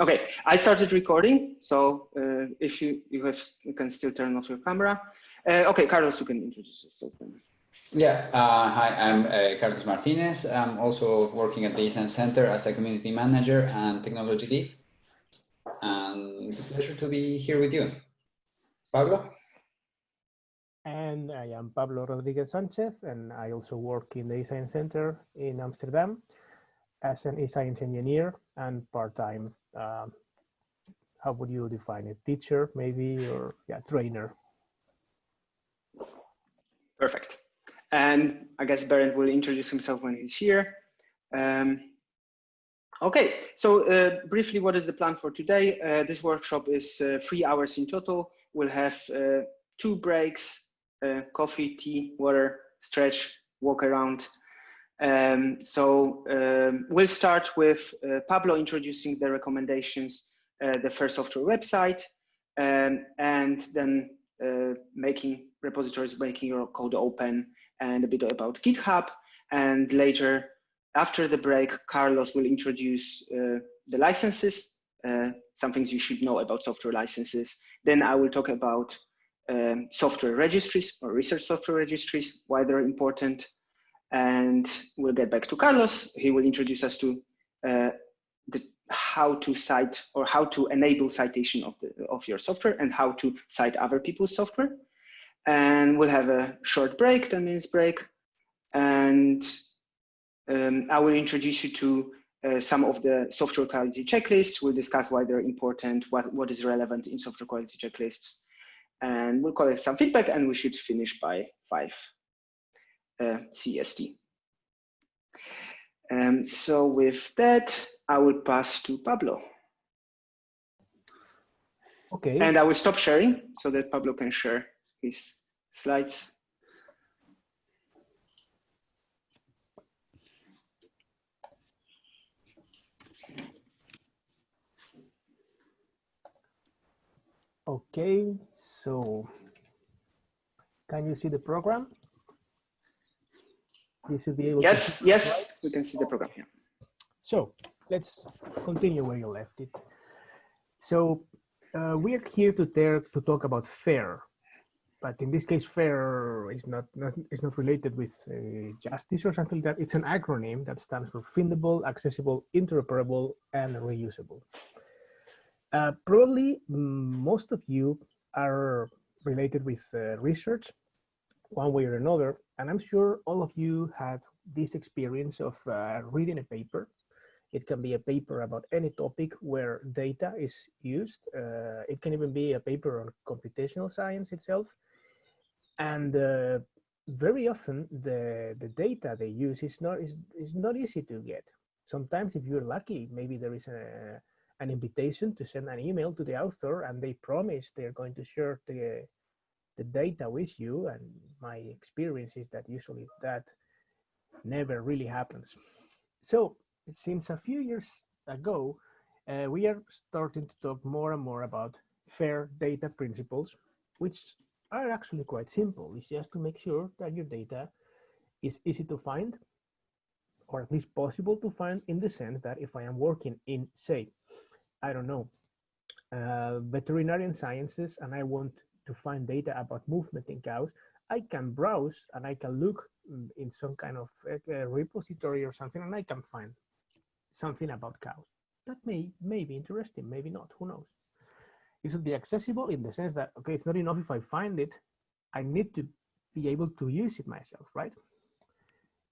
Okay, I started recording, so uh, if you you have you can still turn off your camera. Uh, okay, Carlos, you can introduce yourself. Then. Yeah, uh, hi, I'm uh, Carlos Martinez. I'm also working at the eScience Center as a community manager and technology lead. And it's a pleasure to be here with you. Pablo? And I am Pablo Rodriguez Sanchez, and I also work in the eScience Center in Amsterdam as an eScience engineer and part-time um, how would you define it? Teacher, maybe, or yeah, trainer. Perfect. And I guess Berend will introduce himself when he's here. Um, okay, so uh, briefly, what is the plan for today? Uh, this workshop is uh, three hours in total. We'll have uh, two breaks, uh, coffee, tea, water, stretch, walk around, um, so um, we'll start with uh, Pablo introducing the recommendations, uh, the FAIR software website, um, and then uh, making repositories, making your code open, and a bit about GitHub. And later, after the break, Carlos will introduce uh, the licenses, uh, some things you should know about software licenses. Then I will talk about um, software registries or research software registries, why they're important, and we'll get back to Carlos. He will introduce us to uh, the, how to cite or how to enable citation of, the, of your software and how to cite other people's software. And we'll have a short break, 10 minutes break. And um, I will introduce you to uh, some of the software quality checklists. We'll discuss why they're important, what, what is relevant in software quality checklists. And we'll collect some feedback and we should finish by five uh, CST. Um, so with that, I will pass to Pablo. Okay. And I will stop sharing so that Pablo can share his slides. Okay, so can you see the program? You should be able yes, to yes, we can see the program here. So let's continue where you left it. So uh, we are here to, to talk about FAIR, but in this case, FAIR is not, not is not related with uh, justice or something like that. It's an acronym that stands for Findable, Accessible, Interoperable, and Reusable. Uh, probably most of you are related with uh, research one way or another. And I'm sure all of you have this experience of uh, reading a paper. It can be a paper about any topic where data is used. Uh, it can even be a paper on computational science itself. And uh, very often the, the data they use is not, is, is not easy to get. Sometimes if you're lucky, maybe there is a, an invitation to send an email to the author and they promise they're going to share the, the data with you and my experience is that usually that never really happens. So since a few years ago uh, we are starting to talk more and more about fair data principles which are actually quite simple. It's just to make sure that your data is easy to find or at least possible to find in the sense that if I am working in say I don't know uh, veterinarian sciences and I want to find data about movement in cows, I can browse and I can look mm, in some kind of uh, repository or something and I can find something about cows. That may, may be interesting, maybe not, who knows. It should be accessible in the sense that, okay, it's not enough if I find it, I need to be able to use it myself, right?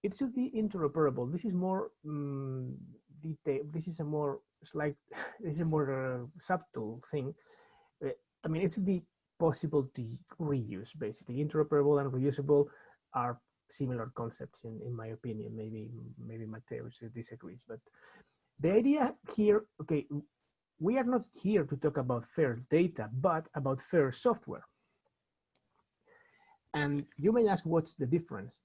It should be interoperable. This is more um, detail. This is a more slight, this is a more uh, subtle thing. Uh, I mean, it should be possible to reuse basically. Interoperable and reusable are similar concepts in, in my opinion. Maybe maybe Mateus disagrees but the idea here okay we are not here to talk about fair data but about fair software. And you may ask what's the difference?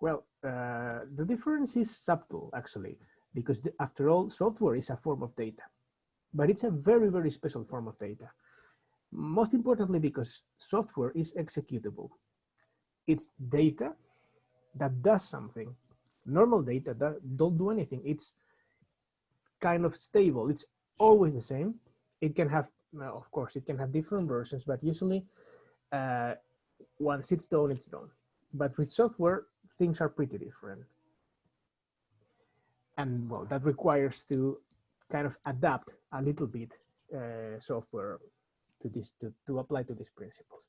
Well uh, the difference is subtle actually because the, after all software is a form of data but it's a very very special form of data most importantly, because software is executable. It's data that does something. Normal data that don't do anything. It's kind of stable. It's always the same. It can have, well, of course, it can have different versions, but usually uh, once it's done, it's done. But with software, things are pretty different. And well, that requires to kind of adapt a little bit uh, software to this, to, to apply to these principles.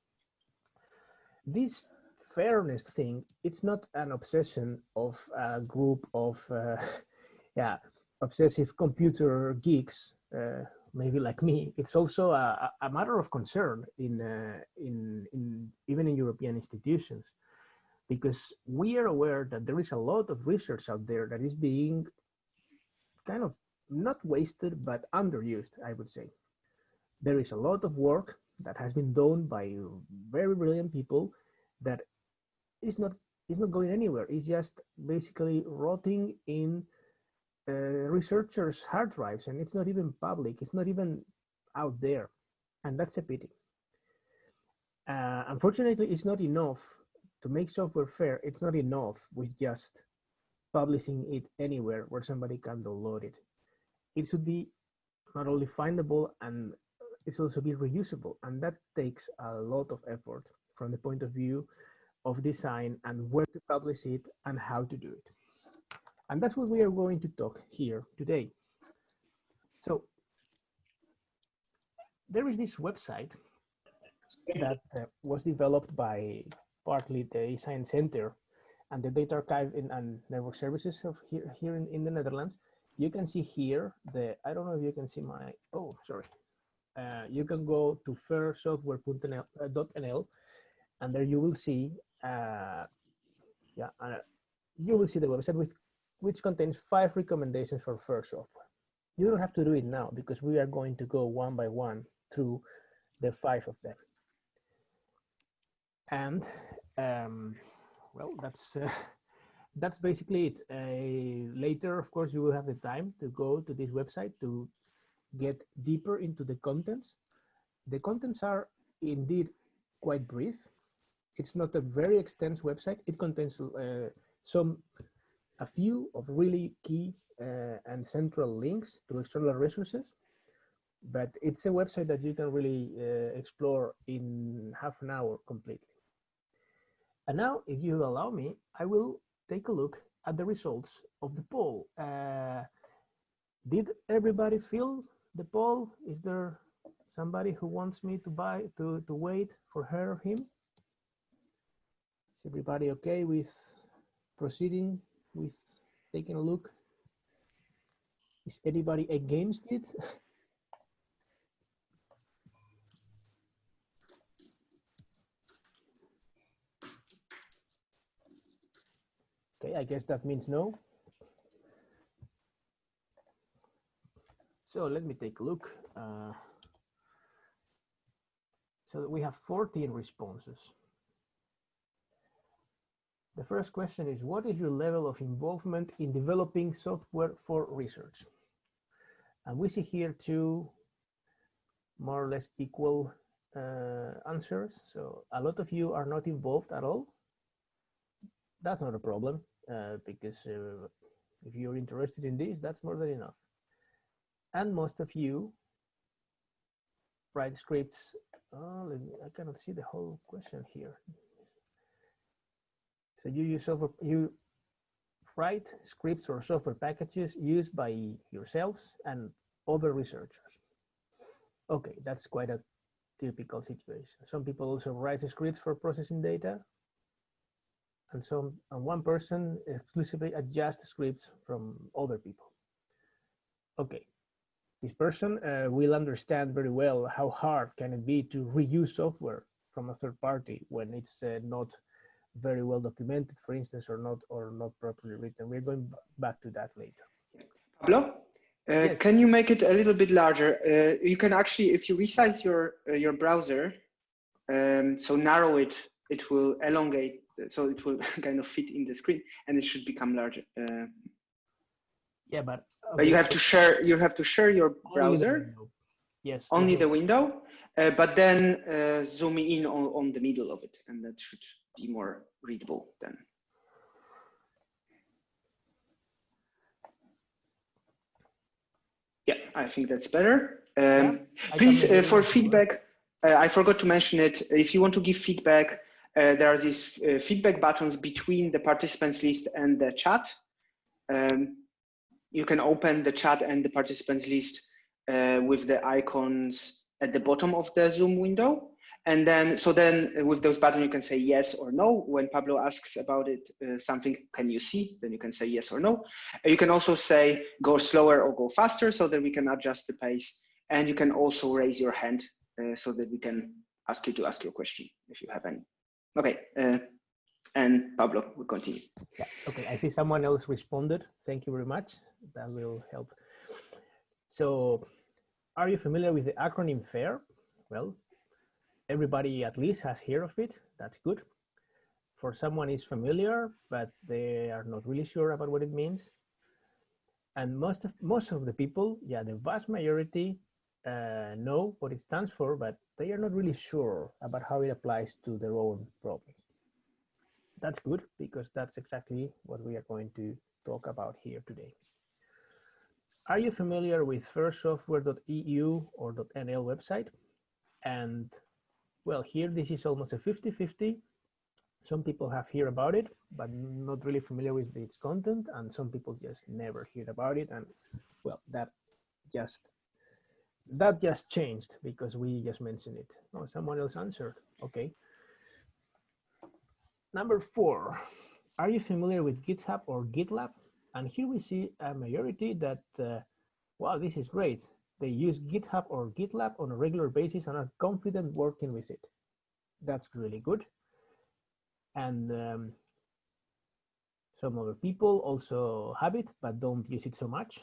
This fairness thing, it's not an obsession of a group of, uh, yeah, obsessive computer geeks, uh, maybe like me. It's also a, a matter of concern in, uh, in, in even in European institutions, because we are aware that there is a lot of research out there that is being kind of not wasted, but underused, I would say. There is a lot of work that has been done by very brilliant people that is not is not going anywhere. It's just basically rotting in uh, researchers' hard drives, and it's not even public. It's not even out there, and that's a pity. Uh, unfortunately, it's not enough to make software fair. It's not enough with just publishing it anywhere where somebody can download it. It should be not only findable and should also be reusable, and that takes a lot of effort from the point of view of design and where to publish it and how to do it. And that's what we are going to talk here today. So there is this website that uh, was developed by partly the eScience Center and the Data Archive in, and Network Services of here, here in, in the Netherlands. You can see here the, I don't know if you can see my, oh, sorry. Uh, you can go to fairsoftware.nl and there you will see uh, yeah, uh, you will see the website with which contains five recommendations for fair software. You don't have to do it now because we are going to go one by one through the five of them. And um, well, that's uh, that's basically it. Uh, later, of course, you will have the time to go to this website to get deeper into the contents. The contents are indeed quite brief. It's not a very extensive website. It contains uh, some, a few of really key uh, and central links to external resources, but it's a website that you can really uh, explore in half an hour completely. And now, if you allow me, I will take a look at the results of the poll. Uh, did everybody fill the poll? Is there somebody who wants me to buy to, to wait for her or him? Is everybody okay with proceeding with taking a look? Is anybody against it? okay, I guess that means no. So let me take a look. Uh, so we have 14 responses. The first question is, what is your level of involvement in developing software for research? And we see here two more or less equal uh, answers. So a lot of you are not involved at all. That's not a problem uh, because uh, if you're interested in this, that's more than enough. And most of you write scripts. Oh, me, I cannot see the whole question here. So you use software, you write scripts or software packages used by yourselves and other researchers. Okay, that's quite a typical situation. Some people also write scripts for processing data, and some and one person exclusively adjusts scripts from other people. Okay, this person uh, will understand very well how hard can it be to reuse software from a third party when it's uh, not very well documented, for instance, or not or not properly written. We're going back to that later. Pablo, uh, yes. can you make it a little bit larger? Uh, you can actually, if you resize your uh, your browser, um, so narrow it, it will elongate, so it will kind of fit in the screen, and it should become larger. Yeah, but okay. but you have to share you have to share your browser. Yes. Only the window, uh, but then uh, zoom in on, on the middle of it, and that should be more readable then. Yeah. I think that's better. Um, Yeah, please, uh, for feedback, uh, I forgot to mention it. If you want to give feedback, uh, there are these uh, feedback buttons between the participants list and the chat. Um, you can open the chat and the participants list uh, with the icons at the bottom of the Zoom window. And then, so then uh, with those buttons, you can say yes or no. When Pablo asks about it, uh, something, can you see? Then you can say yes or no. You can also say go slower or go faster so that we can adjust the pace. And you can also raise your hand uh, so that we can ask you to ask your question if you have any. Okay, uh, and Pablo will continue. Yeah. Okay. I see someone else responded. Thank you very much. That will help. So, are you familiar with the acronym FAIR? Well, everybody at least has heard of it. That's good. For someone is familiar, but they are not really sure about what it means. And most of most of the people, yeah, the vast majority uh, know what it stands for, but they are not really sure about how it applies to their own problems that's good because that's exactly what we are going to talk about here today. Are you familiar with fairsoftware.eu or .nl website? And well, here this is almost a 50-50. Some people have heard about it, but not really familiar with its content. And some people just never heard about it. And well, that just that just changed because we just mentioned it. Oh, someone else answered. Okay. Number four, are you familiar with GitHub or GitLab? And here we see a majority that, uh, wow, this is great. They use GitHub or GitLab on a regular basis and are confident working with it. That's really good. And um, some other people also have it, but don't use it so much.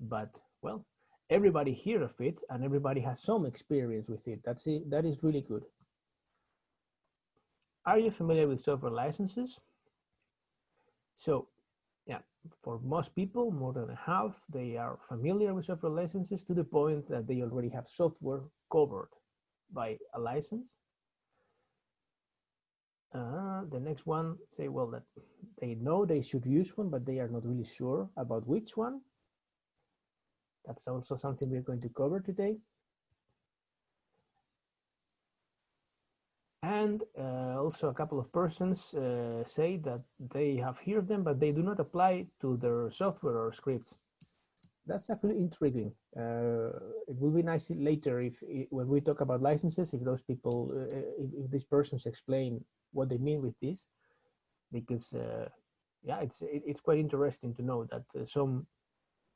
But well, everybody hear of it and everybody has some experience with it. That's it. That is really good. Are you familiar with software licenses? So yeah, for most people, more than half, they are familiar with software licenses to the point that they already have software covered by a license. Uh, the next one say, well, that they know they should use one, but they are not really sure about which one. That's also something we're going to cover today. And uh, also a couple of persons uh, say that they have heard them, but they do not apply to their software or scripts. That's actually intriguing. Uh, it will be nice later if, when we talk about licenses, if those people, uh, if, if, these persons explain what they mean with this, because uh, yeah, it's it, it's quite interesting to know that uh, some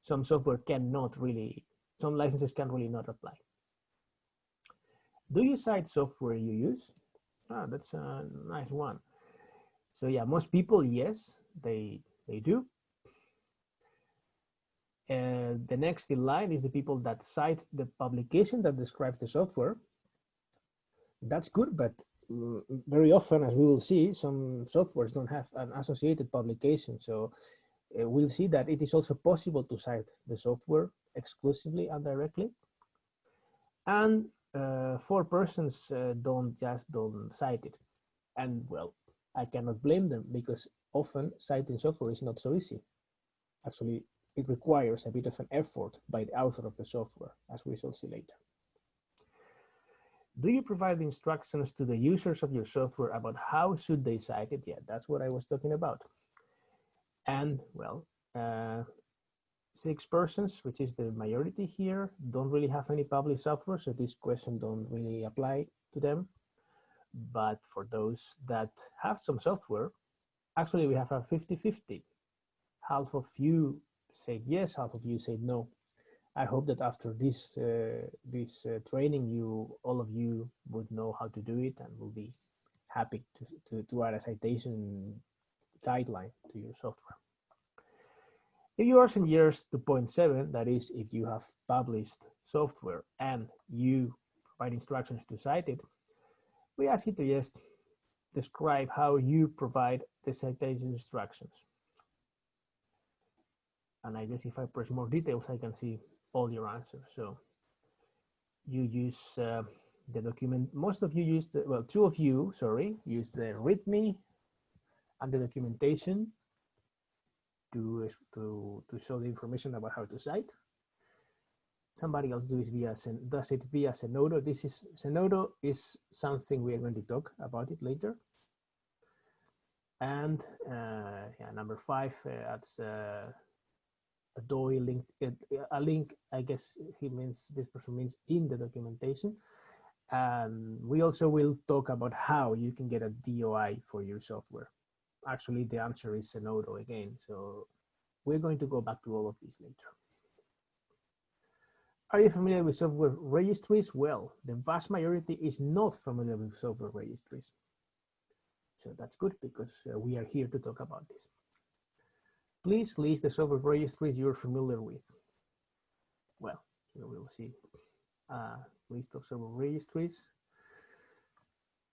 some software cannot really, some licenses can really not apply. Do you cite software you use? Ah, that's a nice one. So yeah, most people, yes, they they do. And the next in line is the people that cite the publication that describes the software. That's good, but mm, very often, as we will see, some softwares don't have an associated publication. So uh, we'll see that it is also possible to cite the software exclusively and directly. And uh, four persons uh, don't just don't cite it. And well, I cannot blame them because often citing software is not so easy. Actually, it requires a bit of an effort by the author of the software, as we shall see later. Do you provide instructions to the users of your software about how should they cite it? Yeah, that's what I was talking about. And well, uh, six persons, which is the majority here, don't really have any published software, so this question don't really apply to them. But for those that have some software, actually we have a 50-50. Half of you said yes, half of you said no. I hope that after this uh, this uh, training, you all of you would know how to do it and will be happy to, to, to add a citation guideline to your software. If you are some years to point seven, that is, if you have published software and you provide instructions to cite it, we ask you to just describe how you provide the citation instructions. And I guess if I press more details, I can see all your answers. So you use uh, the document, most of you use, the, well, two of you, sorry, use the README and the documentation to, to, to show the information about how to cite. somebody else does it via does it via Zenodo. This is Zenodo is something we are going to talk about it later. And uh, yeah, number five, uh, that's uh, a DOI link, a link. I guess he means this person means in the documentation. And we also will talk about how you can get a DOI for your software. Actually, the answer is Zenodo again. So we're going to go back to all of these later. Are you familiar with software registries? Well, the vast majority is not familiar with software registries. So that's good because uh, we are here to talk about this. Please list the software registries you're familiar with. Well, here we'll see a list of software registries.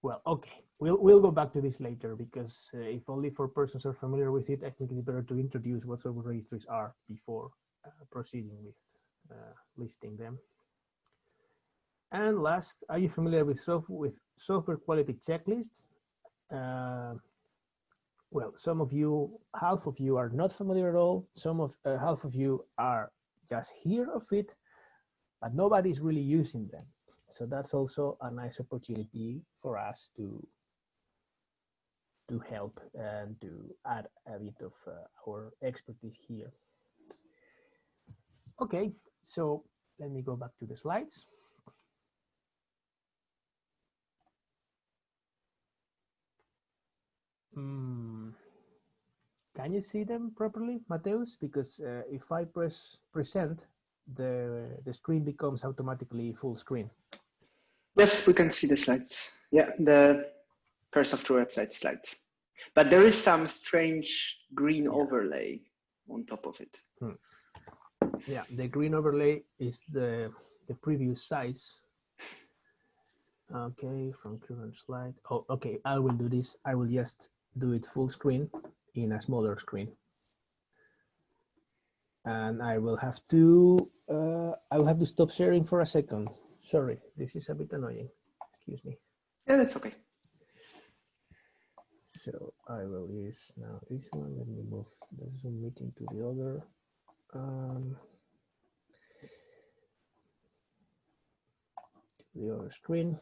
Well, okay, we'll, we'll go back to this later because uh, if only four persons are familiar with it, I think it's better to introduce what software registries are before uh, proceeding with uh, listing them. And last, are you familiar with, soft with software quality checklists? Uh, well, some of you, half of you are not familiar at all. Some of uh, half of you are just hear of it, but nobody's really using them. So that's also a nice opportunity for us to to help and to add a bit of uh, our expertise here. Okay, so let me go back to the slides. Mm. Can you see them properly, Mateus? Because uh, if I press present, the, the screen becomes automatically full screen. Yes, we can see the slides. Yeah, the first software website slide. But there is some strange green overlay on top of it. Hmm. Yeah, the green overlay is the, the previous size. Okay, from current slide. Oh, okay, I will do this. I will just do it full screen in a smaller screen. And I will have to, uh, I will have to stop sharing for a second. Sorry, this is a bit annoying. Excuse me. Yeah, that's okay. So I will use now this one. Let me move the Zoom meeting to the other. Um, to the other screen.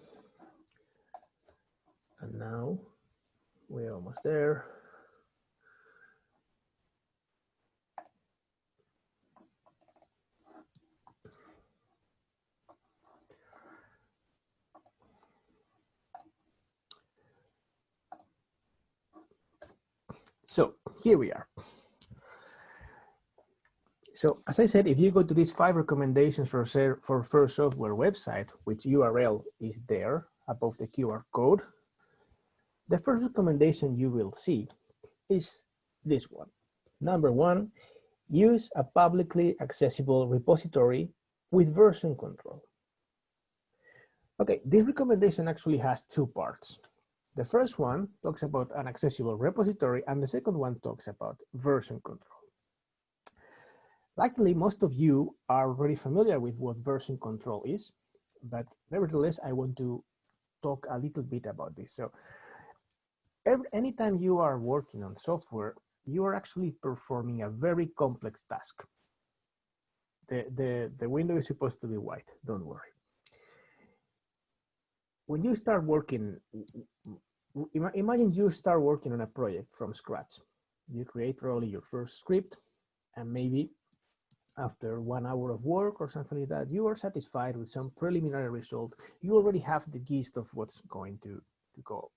And now we're almost there. So here we are. So as I said, if you go to these five recommendations for, for Software website, which URL is there above the QR code, the first recommendation you will see is this one. Number one, use a publicly accessible repository with version control. Okay, this recommendation actually has two parts. The first one talks about an accessible repository and the second one talks about version control. Likely most of you are already familiar with what version control is, but nevertheless, I want to talk a little bit about this. So every, anytime you are working on software, you are actually performing a very complex task. The, the, the window is supposed to be white, don't worry. When you start working, imagine you start working on a project from scratch. You create probably your first script and maybe after one hour of work or something like that, you are satisfied with some preliminary result. You already have the gist of what's going to, to go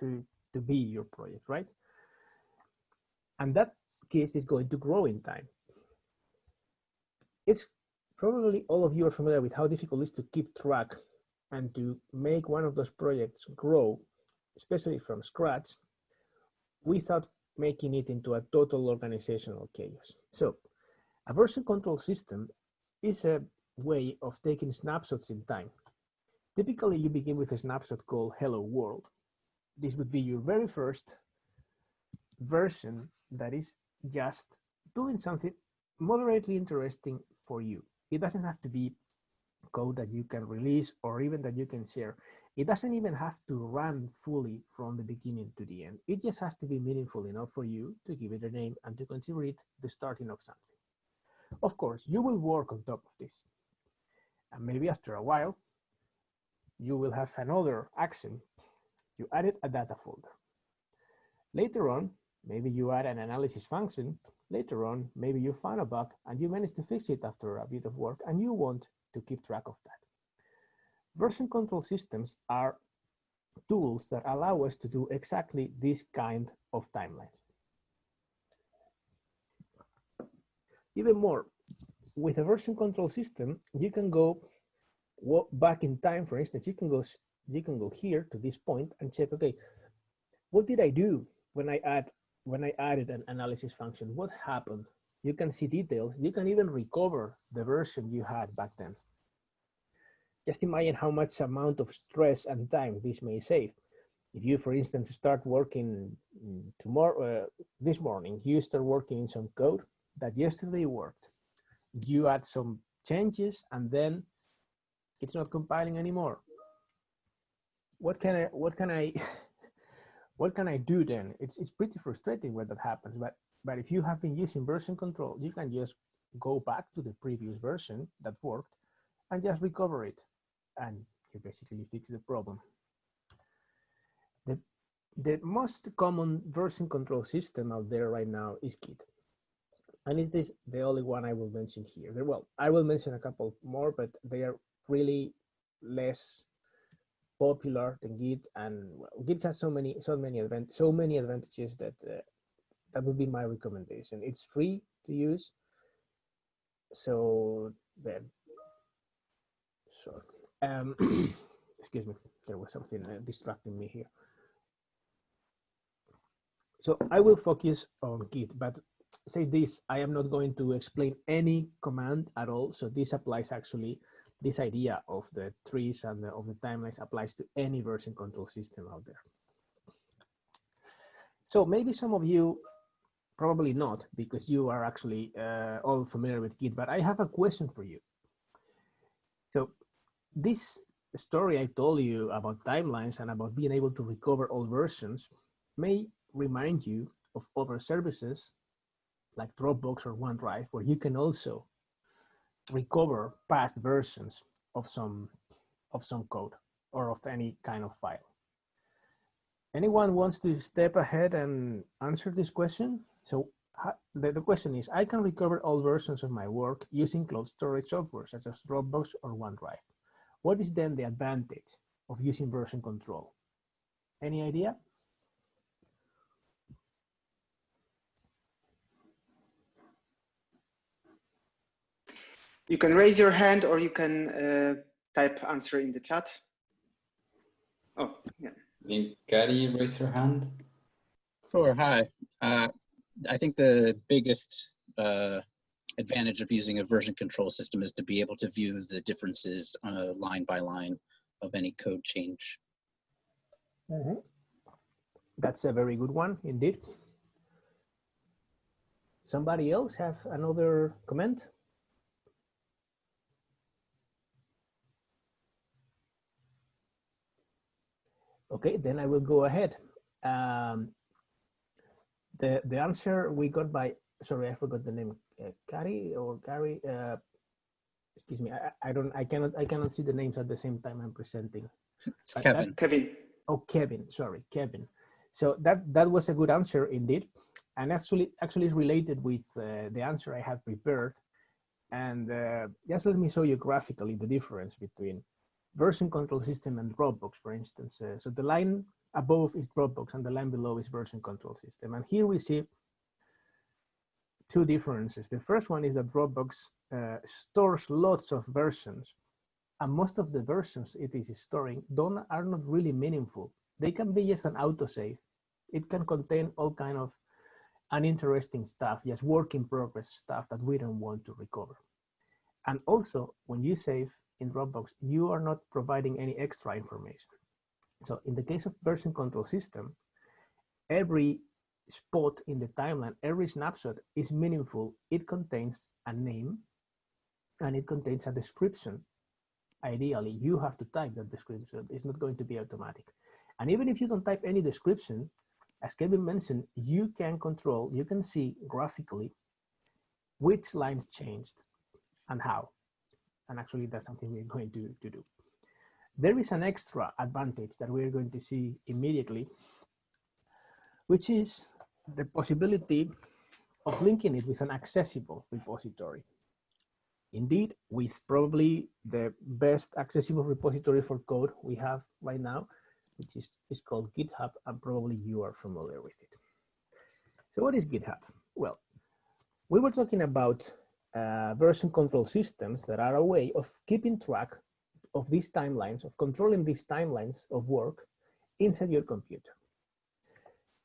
to to be your project, right? And that gist is going to grow in time. It's probably all of you are familiar with how difficult it is to keep track and to make one of those projects grow, especially from scratch, without making it into a total organizational chaos. So a version control system is a way of taking snapshots in time. Typically, you begin with a snapshot called hello world, this would be your very first version that is just doing something moderately interesting for you. It doesn't have to be code that you can release or even that you can share. It doesn't even have to run fully from the beginning to the end. It just has to be meaningful enough for you to give it a name and to consider it the starting of something. Of course, you will work on top of this. And maybe after a while, you will have another action. You added a data folder. Later on, maybe you add an analysis function. Later on, maybe you find a bug and you manage to fix it after a bit of work and you want to keep track of that. Version control systems are tools that allow us to do exactly this kind of timelines. Even more, with a version control system, you can go back in time, for instance, you can go you can go here to this point and check, okay, what did I do when I add when I added an analysis function? What happened? You can see details. You can even recover the version you had back then. Just imagine how much amount of stress and time this may save. If you, for instance, start working tomorrow, uh, this morning, you start working in some code that yesterday worked. You add some changes and then it's not compiling anymore. What can I, what can I, what can I do then? It's, it's pretty frustrating when that happens, but, but if you have been using version control, you can just go back to the previous version that worked and just recover it. And you basically fix the problem. The, the most common version control system out there right now is Git. And it is this the only one I will mention here. There, well, I will mention a couple more, but they are really less popular than Git, and well, Git has so many so many advant so many advantages that uh, that would be my recommendation. It's free to use, so then so um, excuse me, there was something uh, distracting me here. So I will focus on Git, but say this, I am not going to explain any command at all. So this applies actually this idea of the trees and the, of the timelines applies to any version control system out there. So maybe some of you, probably not, because you are actually uh, all familiar with Git, but I have a question for you. So this story I told you about timelines and about being able to recover all versions may remind you of other services like Dropbox or OneDrive, where you can also recover past versions of some of some code or of any kind of file. Anyone wants to step ahead and answer this question? So the, the question is, I can recover all versions of my work using cloud storage software such as Dropbox or OneDrive. What is then the advantage of using version control? Any idea? You can raise your hand or you can uh, type answer in the chat. Oh, yeah. Can Gary raise your hand? Sure, hi. Uh, I think the biggest uh, advantage of using a version control system is to be able to view the differences uh, line by line of any code change. Mm -hmm. That's a very good one indeed. Somebody else have another comment? Okay, then I will go ahead. Um, the the answer we got by sorry I forgot the name Gary or Gary uh, excuse me I, I don't I cannot I cannot see the names at the same time I'm presenting. It's Kevin. Kevin. Oh Kevin, sorry Kevin. So that that was a good answer indeed, and actually actually is related with uh, the answer I had prepared, and uh, just let me show you graphically the difference between version control system and Dropbox, for instance. Uh, so the line above is Dropbox and the line below is version control system. And here we see two differences. The first one is that Dropbox uh, stores lots of versions and most of the versions it is storing don't are not really meaningful. They can be just an autosave. It can contain all kind of uninteresting stuff, just work in progress stuff that we don't want to recover. And also when you save in Dropbox, you are not providing any extra information. So in the case of version control system, every spot in the timeline, every snapshot is meaningful. It contains a name and it contains a description. Ideally, you have to type that description. It's not going to be automatic. And even if you don't type any description, as Kevin mentioned, you can control, you can see graphically which lines changed and how And actually that's something we're going to, to do. There is an extra advantage that we're going to see immediately, which is the possibility of linking it with an accessible repository. Indeed, with probably the best accessible repository for code we have right now, which is, is called GitHub, and probably you are familiar with it. So what is GitHub? Well, we were talking about uh, version control systems that are a way of keeping track of these timelines, of controlling these timelines of work inside your computer.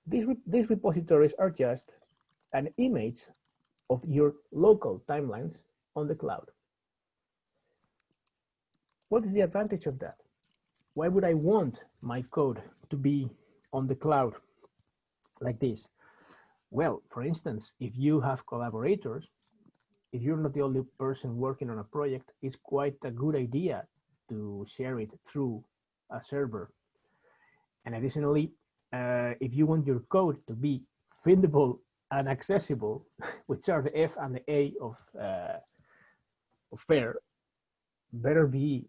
These, re these repositories are just an image of your local timelines on the cloud. What is the advantage of that? Why would I want my code to be on the cloud like this? Well, for instance, if you have collaborators, if you're not the only person working on a project, it's quite a good idea to share it through a server. And additionally, uh, if you want your code to be findable and accessible, which are the F and the A of, uh, of FAIR, better be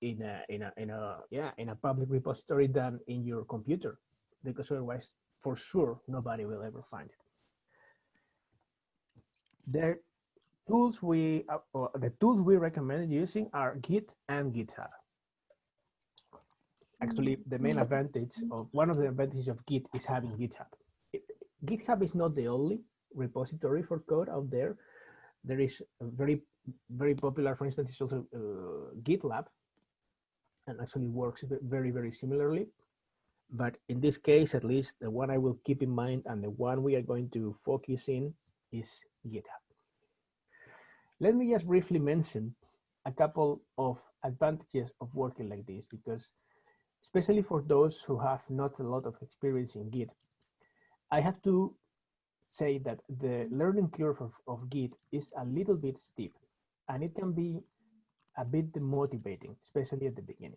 in a, in a, in a, yeah, in a public repository than in your computer, because otherwise, for sure, nobody will ever find it. The tools we, uh, the tools we recommend using are Git and GitHub. Actually, mm-hmm. the main mm-hmm. advantage mm-hmm. of one of the advantages of Git is having GitHub. It, GitHub is not the only repository for code out there. There is a very, very popular, for instance, is also uh, GitLab, and actually works very, very similarly. But in this case, at least the one I will keep in mind and the one we are going to focus in is GitHub. Let me just briefly mention a couple of advantages of working like this, because especially for those who have not a lot of experience in Git, I have to say that the learning curve of, of Git is a little bit steep and it can be a bit demotivating, especially at the beginning.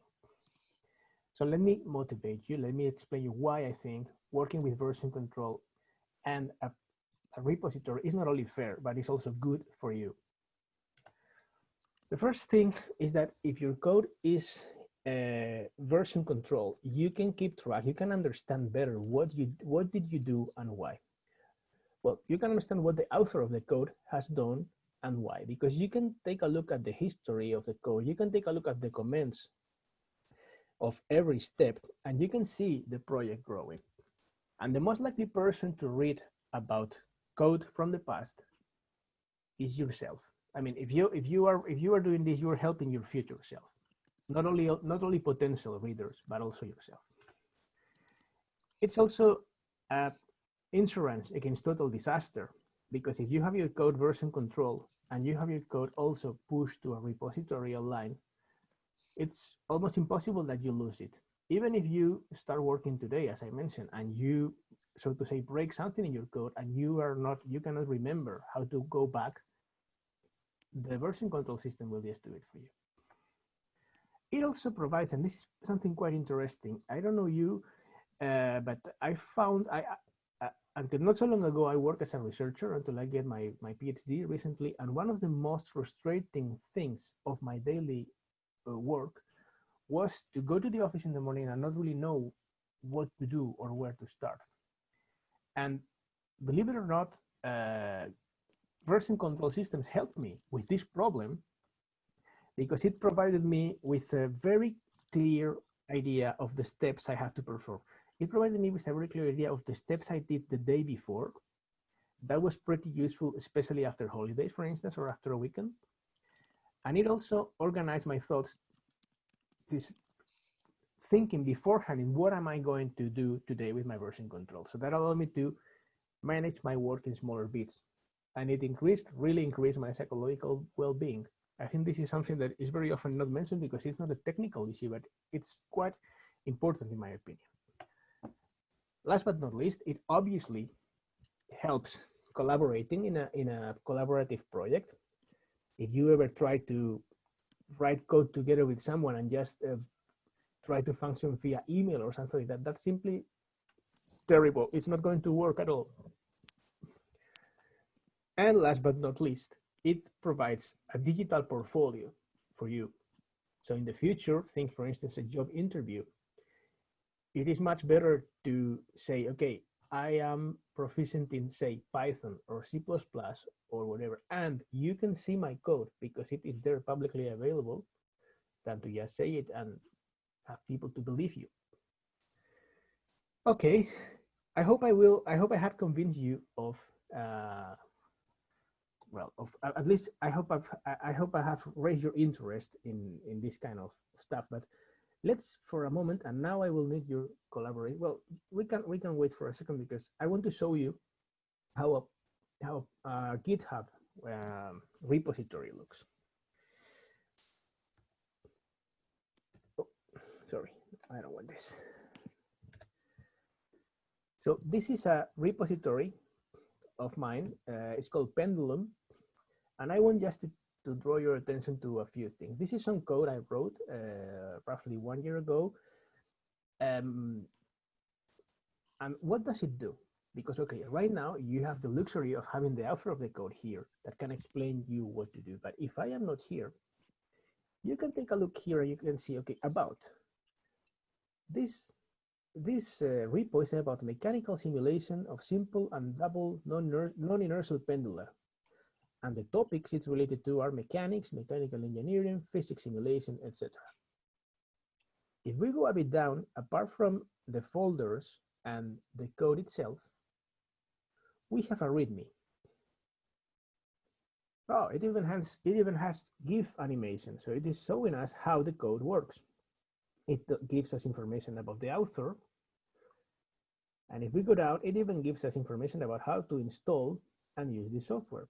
So let me motivate you. Let me explain you why I think working with version control and a, a repository is not only fair, but it's also good for you. The first thing is that if your code is uh, version control, you can keep track, you can understand better what you what did you do and why. Well, you can understand what the author of the code has done and why, because you can take a look at the history of the code, you can take a look at the comments of every step, and you can see the project growing. And the most likely person to read about code from the past is yourself. I mean, if you if you are if you are doing this, you are helping your future self, not only not only potential readers, but also yourself. It's also a insurance against total disaster, because if you have your code version control and you have your code also pushed to a repository online, it's almost impossible that you lose it. Even if you start working today, as I mentioned, and you, so to say, break something in your code and you are not, you cannot remember how to go back the version control system will just do it for you. It also provides, and this is something quite interesting. I don't know you, uh, but I found, I, uh, until not so long ago, I worked as a researcher until I get my, my PhD recently. And one of the most frustrating things of my daily uh, work was to go to the office in the morning and not really know what to do or where to start. And believe it or not, uh, version control systems helped me with this problem because it provided me with a very clear idea of the steps I have to perform. It provided me with a very clear idea of the steps I did the day before. That was pretty useful, especially after holidays, for instance, or after a weekend. And it also organized my thoughts, this thinking beforehand in what am I going to do today with my version control. So that allowed me to manage my work in smaller bits and it increased, really increased my psychological well-being. I think this is something that is very often not mentioned because it's not a technical issue, but it's quite important in my opinion. Last but not least, it obviously helps collaborating in a, in a collaborative project. If you ever try to write code together with someone and just uh, try to function via email or something like that, that's simply terrible. It's not going to work at all. And last but not least, it provides a digital portfolio for you. So in the future, think for instance, a job interview. It is much better to say, okay, I am proficient in say Python or C++ or whatever, and you can see my code because it is there publicly available than to just say it and have people to believe you. Okay, I hope I will, I hope I have convinced you of, uh, well, of at least I hope I've, I hope I have raised your interest in, in this kind of stuff, but let's for a moment, and now I will need your collaborate. Well, we can, we can wait for a second because I want to show you how a, how a GitHub um, repository looks. Oh, sorry, I don't want this. So this is a repository of mine. Uh, it's called Pendulum. And I want just to, to, draw your attention to a few things. This is some code I wrote uh, roughly one year ago. Um, and what does it do? Because, okay, right now you have the luxury of having the author of the code here that can explain you what to do. But if I am not here, you can take a look here and you can see, okay, about. This this uh, repo is about mechanical simulation of simple and double non-inertial pendula. And the topics it's related to are mechanics, mechanical engineering, physics simulation, etc. If we go a bit down, apart from the folders and the code itself, we have a README. Oh, it even has it even has GIF animation, so it is showing us how the code works. It gives us information about the author. And if we go down, it even gives us information about how to install and use the software.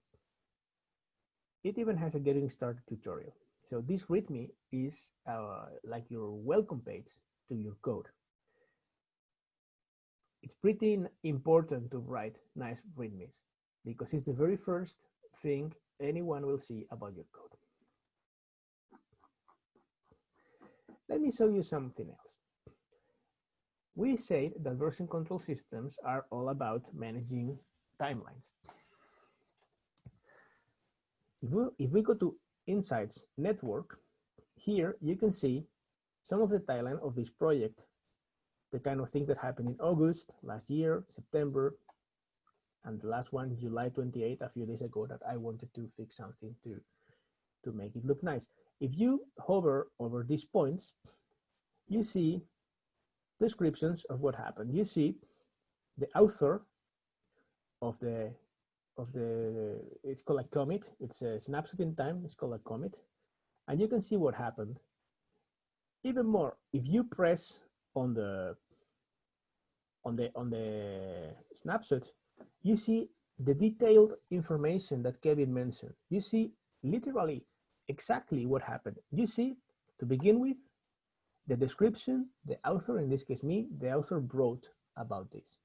It even has a getting started tutorial. So this README is uh, like your welcome page to your code. It's pretty important to write nice READMEs because it's the very first thing anyone will see about your code. Let me show you something else. We said that version control systems are all about managing timelines. If we, if we go to Insights Network, here you can see some of the timeline of this project, the kind of things that happened in August last year, September, and the last one, July 28, a few days ago, that I wanted to fix something to, to make it look nice. If you hover over these points, you see descriptions of what happened. You see the author of the of the it's called a commit. It's a snapshot in time. It's called a commit, and you can see what happened. Even more, if you press on the on the on the snapshot, you see the detailed information that Kevin mentioned. You see literally exactly what happened. You see, to begin with, the description, the author, in this case me, the author wrote about this.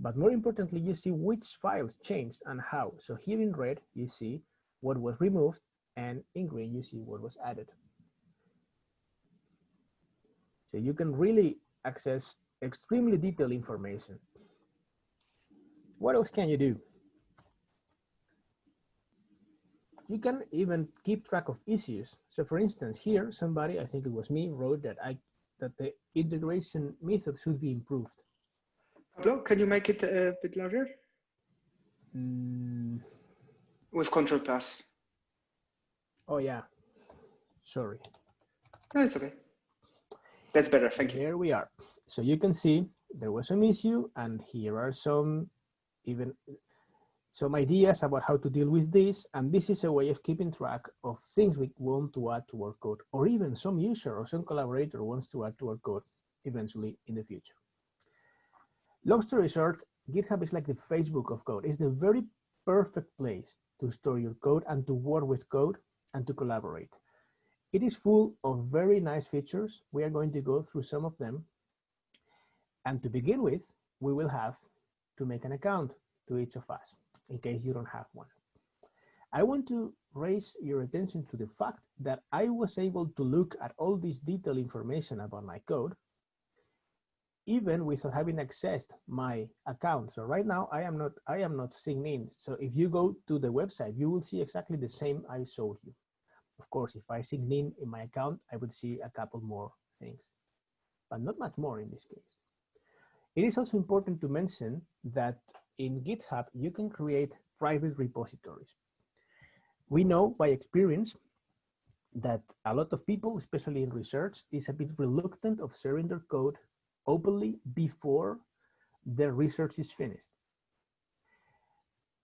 But more importantly, you see which files changed and how. So here in red, you see what was removed, and in green, you see what was added. So you can really access extremely detailed information. What else can you do? You can even keep track of issues. So for instance, here, somebody, I think it was me, wrote that I that the integration method should be improved. Pablo, can you make it a bit larger? Mm. With Control Plus. Oh yeah, sorry. No, it's okay. That's better, thank you. Here we are. So you can see there was some issue and here are some even some ideas about how to deal with this. And this is a way of keeping track of things we want to add to our code, or even some user or some collaborator wants to add to our code eventually in the future. Long story short, GitHub is like the Facebook of code. It's the very perfect place to store your code and to work with code and to collaborate. It is full of very nice features. We are going to go through some of them. And to begin with, we will have to make an account to each of us in case you don't have one. I want to raise your attention to the fact that I was able to look at all this detailed information about my code even without having accessed my account. So right now I am not I am not signed in. So if you go to the website, you will see exactly the same I showed you. Of course, if I sign in in my account, I would see a couple more things, but not much more in this case. It is also important to mention that in GitHub, you can create private repositories. We know by experience that a lot of people, especially in research, is a bit reluctant of sharing their code openly before their research is finished.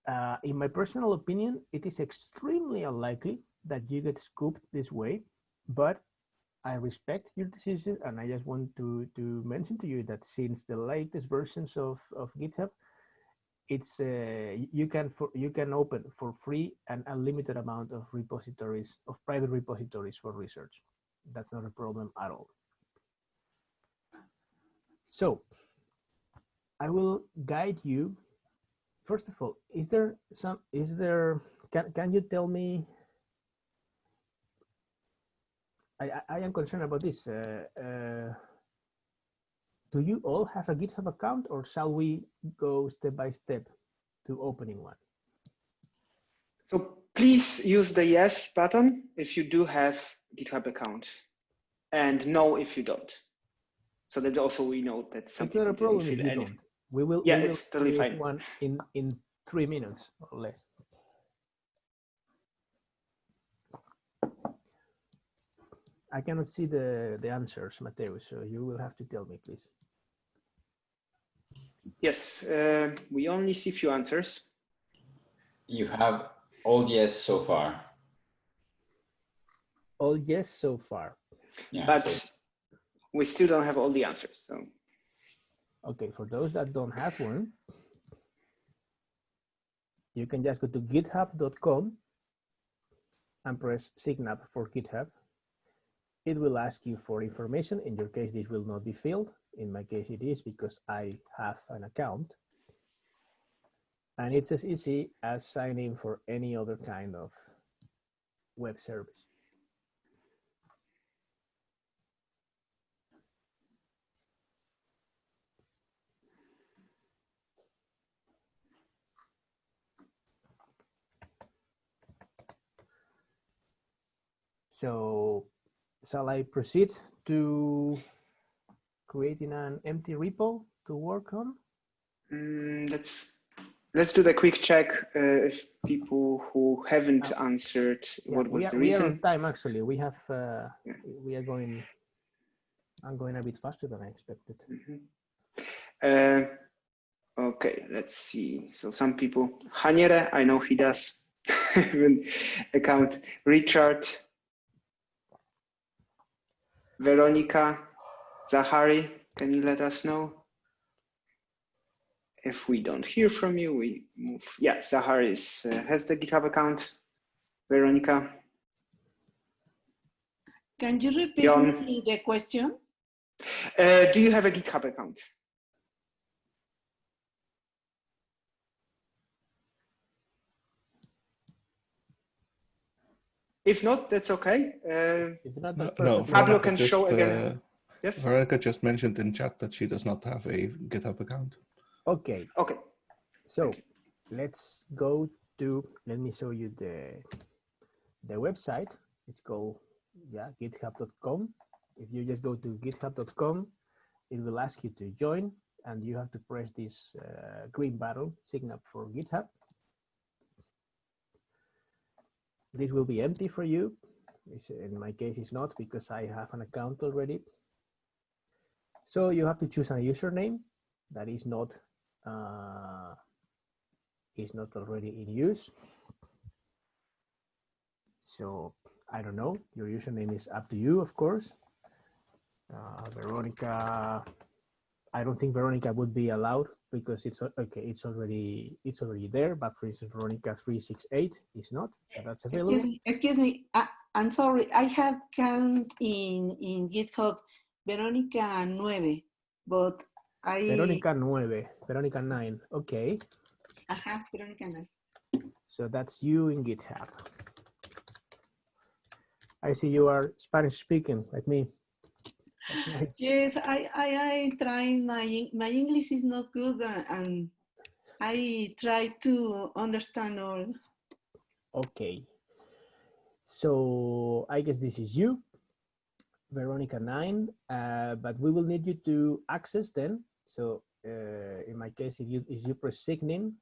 Uh, in my personal opinion, it is extremely unlikely that you get scooped this way, but I respect your decision and I just want to, to mention to you that since the latest versions of, of GitHub, it's uh, you can for you can open for free an unlimited amount of repositories of private repositories for research. That's not a problem at all. So I will guide you. First of all, is there some is there can can you tell me I, I am concerned about this. Uh, uh, do you all have a GitHub account or shall we go step by step to opening one? So please use the yes button if you do have GitHub account and no if you don't. So that also we know that some it's not a problem if you don't. We will, yeah, we will it's totally fine. one in, in three minutes or less. I cannot see the, the answers, Mateo, so you will have to tell me, please. Yes, uh, we only see few answers. You have all yes so far. All yes so far. Yeah, but so- we still don't have all the answers. So Okay, for those that don't have one, you can just go to github.com and press sign up for GitHub. It will ask you for information. In your case, this will not be filled. In my case, it is because I have an account. And it's as easy as signing for any other kind of web service. So shall I proceed to creating an empty repo to work on? mm, let's let's do the quick check uh, if people who haven't answered Yeah, what was are, the we are on time actually. We have, uh, Yeah. we are going, I'm going a bit faster than I expected. Mhm. Uh, okay, let's see. So some people, Haniere, I know he does account. Richard, Veronica, Zahari, can you let us know? If we don't hear from you, we move. Yeah, Zahari is, uh, has the GitHub account. Veronica, Can you repeat the question? uh, do you have a GitHub account? If not, that's okay. Uh, If not, No, that's no, perfectly Pablo can just, show again. uh, yes. Veronica just mentioned in chat that she does not have a GitHub account. Okay, Okay. so let's go to, let me show you the, the website. It's called, yeah, github.com. If you just go to github.com, it will ask you to join and you have to press this uh, green button, sign up for GitHub. This will be empty for you. It's, in my case, it's not because I have an account already. So you have to choose a username that is not uh, is not already in use. So I don't know. Your username is up to you, of course. Uh, Veronica, I don't think Veronica would be allowed because it's okay. It's already it's already there. But for instance, Veronica three six eight is not. So that's available. Excuse me, excuse me. I, I'm sorry. I have count in in GitHub Veronica 9, but I Veronica nueve, Veronica nine. Okay, Ajá, Veronica 9. so that's you in GitHub. I see you are Spanish speaking like me. Nice. Yes, I I I try my my English is not good uh, and I try to understand all. Okay. So I guess this is you, Veronica 9, uh, but we will need you to access then. So uh, in my case, if you, if you press sign in,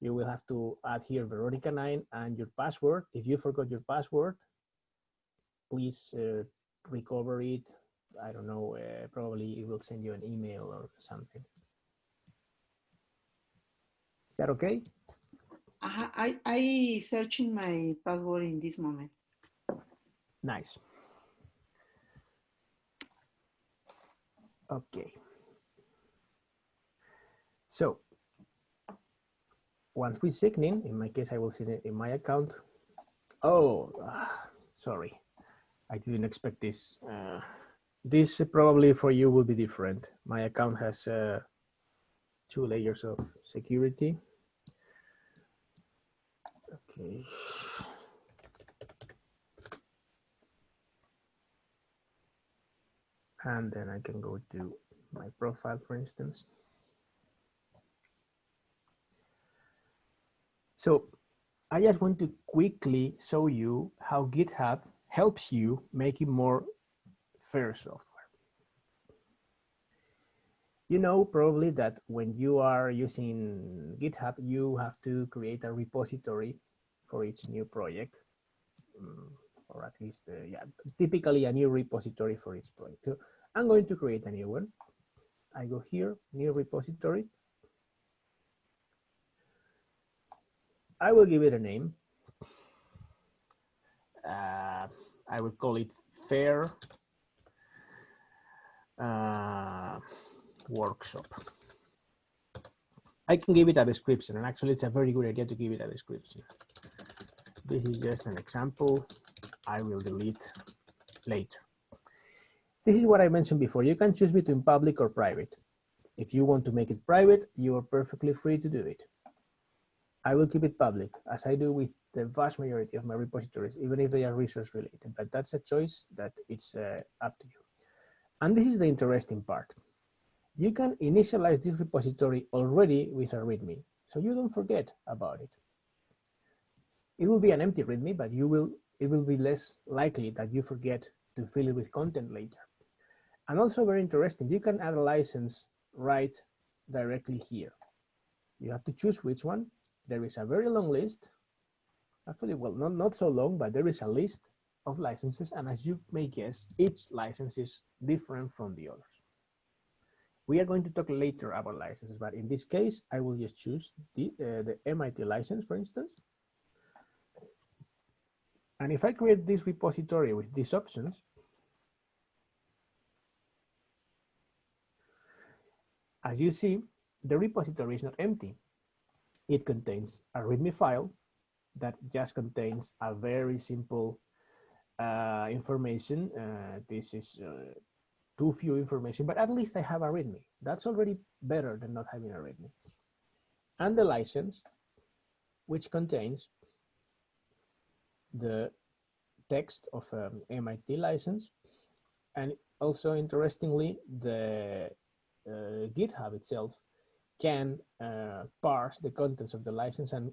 you will have to add here Veronica 9 and your password. If you forgot your password, please uh, recover it. I don't know, uh, probably it will send you an email or something. Is that okay? Uh, I, I searching my password in this moment. Nice. Okay. So once we sign in, in my case, I will sign it in my account. Oh, ah, sorry. I didn't expect this. Uh, this probably for you will be different. My account has uh, two layers of security. Okay. And then I can go to my profile, for instance. So I just want to quickly show you how GitHub helps you make it more fair software. You know probably that when you are using GitHub, you have to create a repository for each new project, um, or at least, uh, yeah, typically a new repository for each project. So I'm going to create a new one. I go here, new repository. I will give it a name. Uh, I will call it fair uh, workshop. I can give it a description and actually it's a very good idea to give it a description. This is just an example. I will delete later. This is what I mentioned before. You can choose between public or private. If you want to make it private, you are perfectly free to do it. I will keep it public as I do with the vast majority of my repositories, even if they are resource related, but that's a choice that it's uh, up to you. And this is the interesting part. You can initialize this repository already with a README, so you don't forget about it. It will be an empty README, but you will it will be less likely that you forget to fill it with content later. And also very interesting, you can add a license right directly here. You have to choose which one. There is a very long list. Actually, well, not, not so long, but there is a list of licenses. And as you may guess, each license is different from the others. We are going to talk later about licenses, but in this case, I will just choose the, uh, the MIT license, for instance. And if I create this repository with these options, as you see, the repository is not empty. It contains a README file that just contains a very simple uh, information. Uh, this is uh, too few information, but at least I have a README. That's already better than not having a README. And the license, which contains the text of um, MIT license. And also interestingly, the uh, GitHub itself can uh, parse the contents of the license and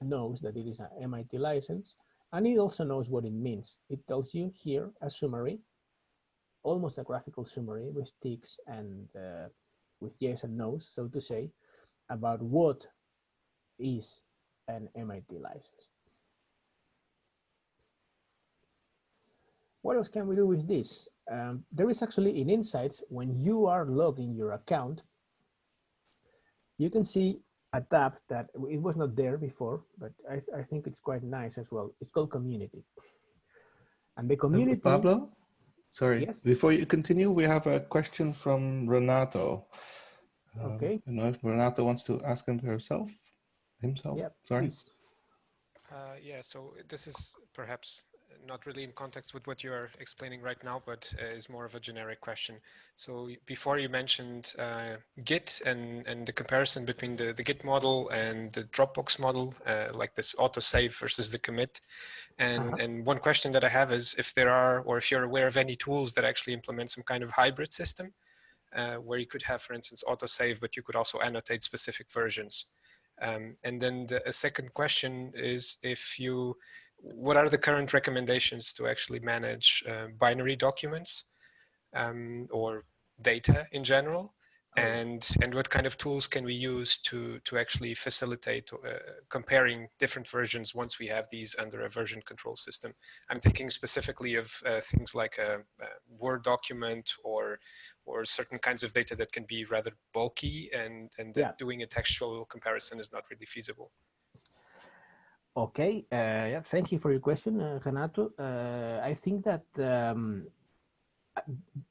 knows that it is an MIT license. And it also knows what it means. It tells you here a summary, almost a graphical summary with ticks and uh, with yes and no's, so to say, about what is an MIT license. What else can we do with this? Um, there is actually in Insights, when you are logging your account, you can see a tab that it was not there before, but I, I think it's quite nice as well. It's called Community. And the community- Pablo, sorry, Yes? before you continue, we have a question from Renato. Um, Okay. I don't know if Renato wants to ask him herself, himself, Yeah, sorry. please. Uh, yeah, so this is perhaps not really in context with what you are explaining right now, but uh, is more of a generic question. So before you mentioned uh, Git and, and the comparison between the, the Git model and the Dropbox model, uh, like this autosave versus the commit. And, Uh-huh. and one question that I have is if there are, or if you're aware of any tools that actually implement some kind of hybrid system, uh, where you could have, for instance, autosave, but you could also annotate specific versions. Um, and then the, a second question is if you what are the current recommendations to actually manage uh, binary documents um, or data in general? and and what kind of tools can we use to to actually facilitate uh, comparing different versions once we have these under a version control system i'm thinking specifically of uh, things like a, a, word document or or certain kinds of data that can be rather bulky and and yeah. doing a textual comparison is not really feasible okay uh, yeah thank you for your question uh, renato uh, i think that um,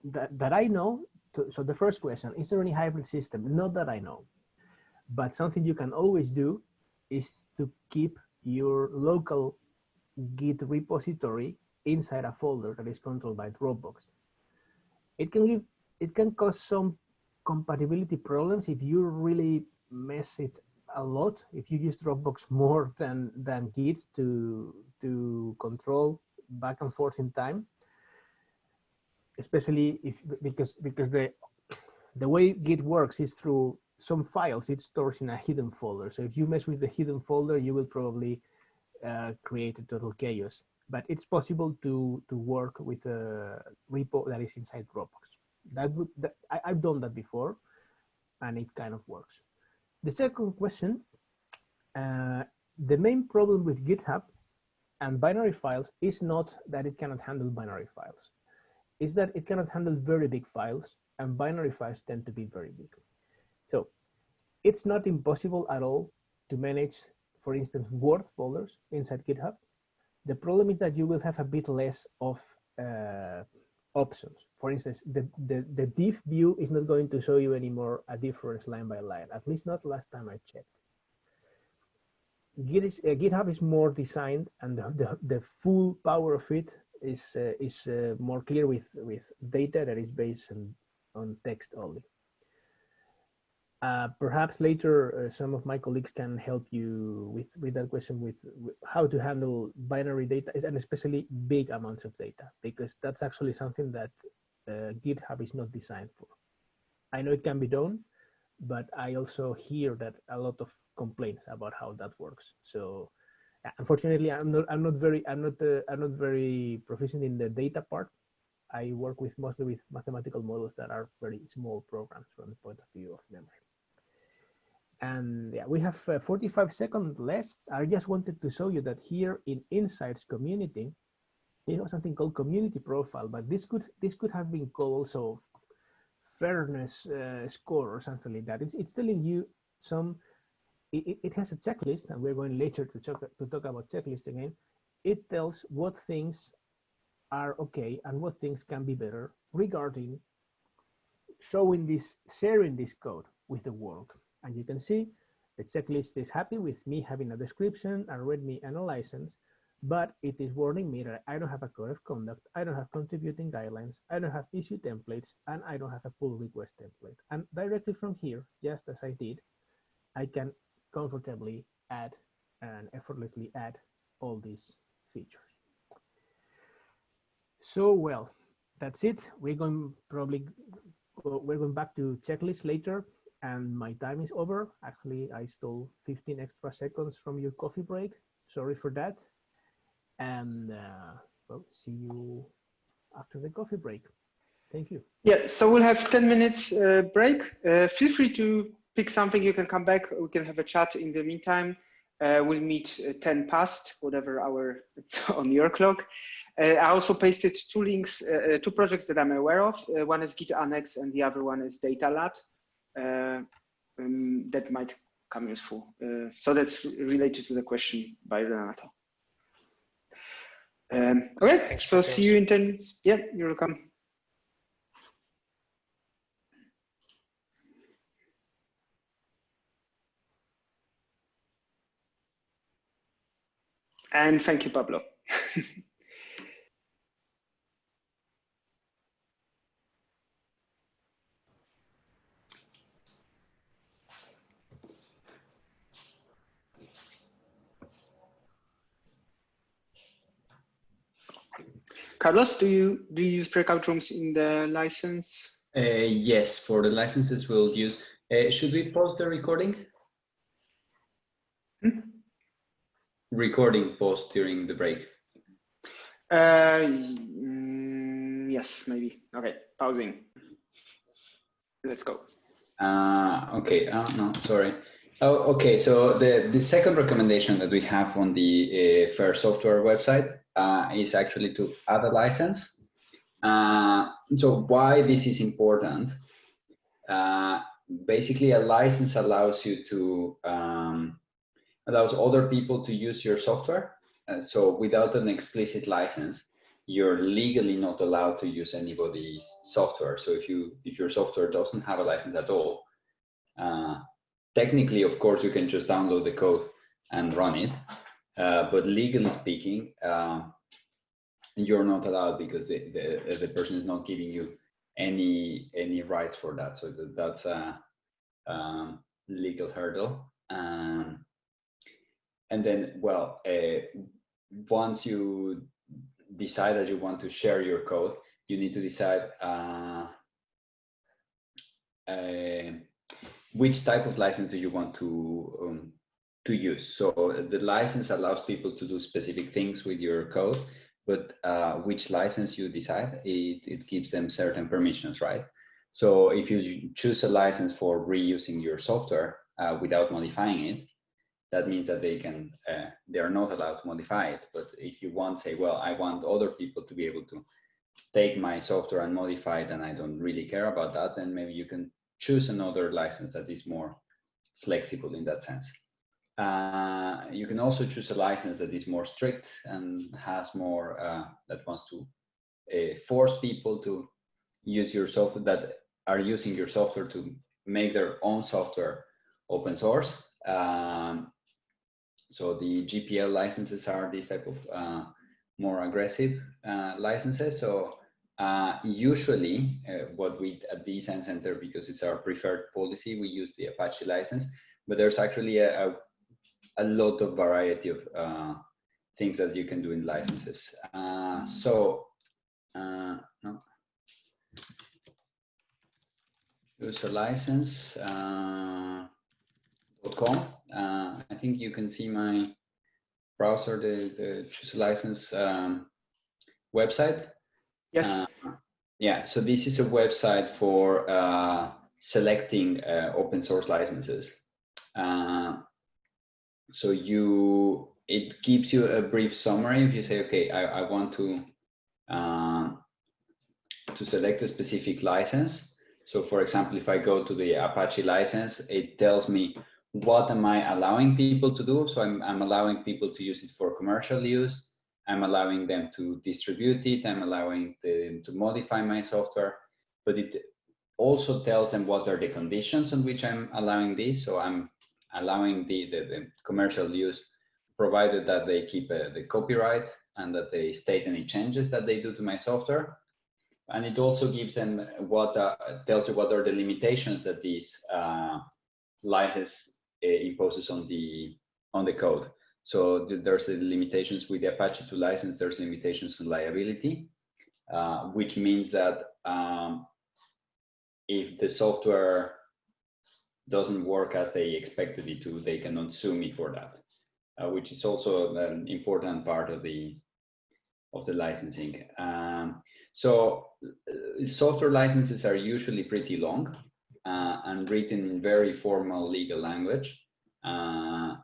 that, that I know, so the first question, is there any hybrid system? Not that I know, but something you can always do is to keep your local Git repository inside a folder that is controlled by Dropbox. It can give, it can cause some compatibility problems if you really mess it a lot, if you use Dropbox more than, than Git to, to control back and forth in time especially if because because the the way Git works is through some files it stores in a hidden folder. So if you mess with the hidden folder, you will probably uh, create a total chaos. But it's possible to to work with a repo that is inside Dropbox. That would that, I, I've done that before, and it kind of works. The second question, uh, the main problem with GitHub and binary files is not that it cannot handle binary files is that it cannot handle very big files and binary files tend to be very big. So it's not impossible at all to manage, for instance, Word folders inside GitHub. The problem is that you will have a bit less of uh, options. For instance, the, the, the diff view is not going to show you anymore a difference line by line, at least not last time I checked. Git is, uh, GitHub is more designed and the, the, the full power of it is uh, is uh, more clear with with data that is based on on text only. Uh, perhaps later, uh, some of my colleagues can help you with with that question with, with, how to handle binary data and especially big amounts of data because that's actually something that uh, GitHub is not designed for. I know it can be done, but I also hear that a lot of complaints about how that works. So unfortunately i'm not i'm not very i'm not uh, i'm not very proficient in the data part i work with mostly with mathematical models that are very small programs from the point of view of memory and yeah we have uh, 45 seconds left i just wanted to show you that here in insights community we have something called community profile but this could this could have been called also fairness uh, score or something like that it's, it's telling you some it, it has a checklist, and we're going later to talk, to talk about checklist again. It tells what things are okay and what things can be better regarding showing this, sharing this code with the world. And you can see the checklist is happy with me having a description, a README, and a license, but it is warning me that I don't have a code of conduct, I don't have contributing guidelines, I don't have issue templates, and I don't have a pull request template. And directly from here, just as I did, I can comfortably add and effortlessly add all these features. So, well, that's it. We're going probably, we're going back to checklist later and my time is over. Actually, I stole 15 extra seconds from your coffee break. Sorry for that. And uh, well, see you after the coffee break. Thank you. Yeah, so we'll have 10 minutes uh, break. Uh, feel free to pick something, you can come back. We can have a chat in the meantime. Uh, we'll meet uh, 10 past, whatever hour it's on your clock. Uh, I also pasted two links, uh, two projects that I'm aware of. One is Git Annex and the other one is Data DataLad. Um, that might come useful. so that's related to the question by Renato. Um, okay, Thanks so see you in 10 minutes. Yeah, you're welcome. And thank you, Pablo. Carlos, do you do you use breakout rooms in the license? Uh, yes, for the licenses we'll use. Uh, should we pause the recording? recording pause during the break. Uh, mm, yes, maybe. Okay, pausing. Let's go. Uh, okay, uh, no, sorry. Oh, okay, so the, the second recommendation that we have on the uh, FAIR software website uh, is actually to add a license. Uh, so why this is important? Uh, basically, a license allows you to, um, allows other people to use your software. Uh, so without an explicit license, you're legally not allowed to use anybody's software. So if you if your software doesn't have a license at all, uh, technically, of course, you can just download the code and run it. Uh, but legally speaking, uh, you're not allowed because the, the, the person is not giving you any any rights for that. So that, that's a um, legal hurdle. Um, and then, well, uh, once you decide that you want to share your code, you need to decide uh, uh, which type of license do you want to um, to use. So the license allows people to do specific things with your code, but uh, which license you decide, it, it gives them certain permissions, right? So if you choose a license for reusing your software uh, without modifying it, that means that they can uh, they are not allowed to modify it but if you want say well i want other people to be able to take my software and modify it and i don't really care about that then maybe you can choose another license that is more flexible in that sense uh, you can also choose a license that is more strict and has more uh, that wants to uh, force people to use your software that are using your software to make their own software open source um, so the GPL licenses are these type of uh, more aggressive uh, licenses. So uh, usually what we at the eScience Center, because it's our preferred policy, we use the Apache license, but there's actually a, a, a lot of variety of uh, things that you can do in licenses. Uh, so, no. Use a license. .com. Uh, I think you can see my browser, the, the choose a license um, website. Yes. Uh, yeah, so this is a website for uh, selecting uh, open source licenses. Uh, so you, it gives you a brief summary. If you say, okay, I, I want to uh, to select a specific license. So for example, if I go to the Apache license, it tells me what am I allowing people to do? So I'm, I'm allowing people to use it for commercial use. I'm allowing them to distribute it. I'm allowing them to modify my software, but it also tells them what are the conditions on which I'm allowing this. So I'm allowing the, the, the commercial use, provided that they keep uh, the copyright and that they state any changes that they do to my software. And it also gives them what uh, tells you what are the limitations that these uh, license uh, imposes on the on the code. So there's the limitations with the Apache 2 license, there's limitations on liability, uh, which means that um, if the software doesn't work as they expected it to, they cannot sue me for that, uh, which is also an important part of the of the licensing. Um, so uh, software licenses are usually pretty long uh, and written in very formal legal language. Uh,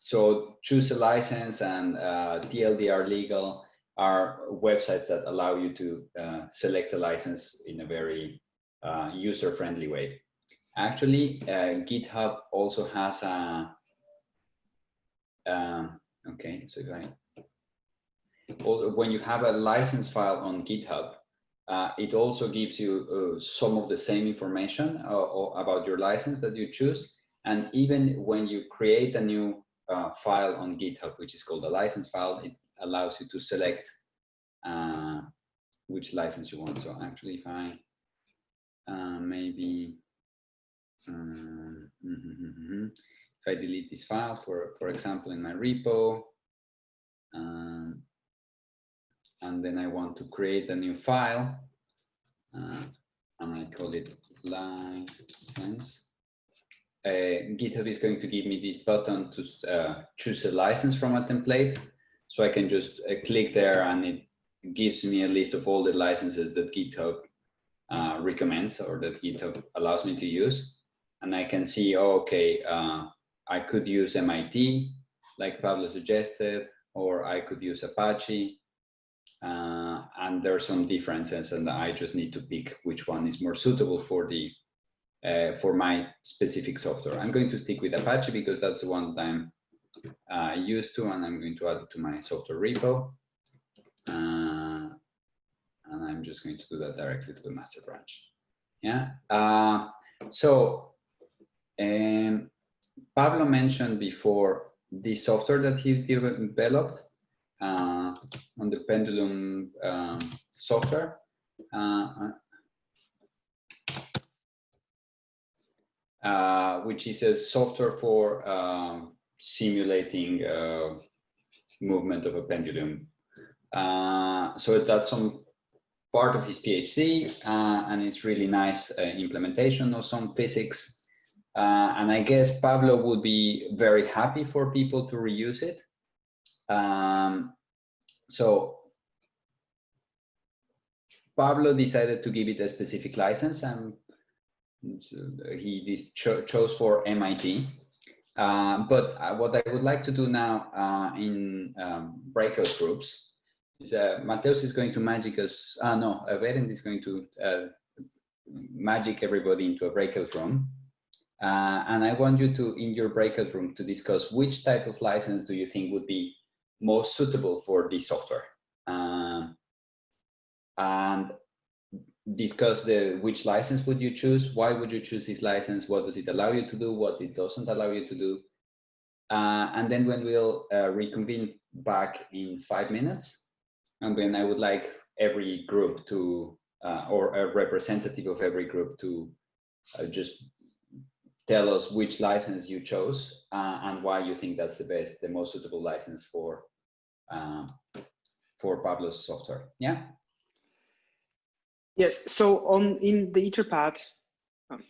so choose a license and uh, TLDR legal are websites that allow you to select a license in a very user-friendly way. Actually, uh, GitHub also has a, um, okay, so I, also when you have a license file on GitHub, uh, it also gives you uh, some of the same information uh, about your license that you choose. And even when you create a new uh, file on GitHub, which is called a license file, it allows you to select uh, which license you want. So actually, if I uh, maybe mm -hmm, if I delete this file, for for example, in my repo, um, and then I want to create a new file uh, and I call it license uh, GitHub is going to give me this button to uh, choose a license from a template. So I can just uh, click there and it gives me a list of all the licenses that GitHub uh, recommends or that GitHub allows me to use. And I can see, oh, okay, uh, I could use MIT, like Pablo suggested, or I could use Apache. Uh, and there are some differences and I just need to pick which one is more suitable for the uh, for my specific software. I'm going to stick with Apache because that's the one that I'm uh, used to and I'm going to add it to my software repo. Uh, and I'm just going to do that directly to the master branch. Yeah. Uh, so um, Pablo mentioned before the software that he developed uh, on the Pendulum um, software. Uh, uh, which is a software for um, simulating uh, movement of a pendulum. Uh, so that's some part of his PhD, uh, and it's really nice implementation of some physics. Uh, and I guess Pablo would be very happy for people to reuse it. Um, so Pablo decided to give it a specific license, and he cho chose for MIT. Uh, but uh, what I would like to do now uh, in um, breakout groups is uh, Mateus is going to magic us, uh, no, Berend is going to uh, magic everybody into a breakout room. Uh, and I want you to, in your breakout room, to discuss which type of license do you think would be most suitable for this software. Uh, and discuss the which license would you choose, why would you choose this license, what does it allow you to do, what it doesn't allow you to do. Uh, and then when we'll uh, reconvene back in five minutes, and then I would like every group to, uh, or a representative of every group to uh, just tell us which license you chose uh, and why you think that's the best, the most suitable license for, um, for Pablo's software. Yeah. Yes, so on in the Etherpad, um,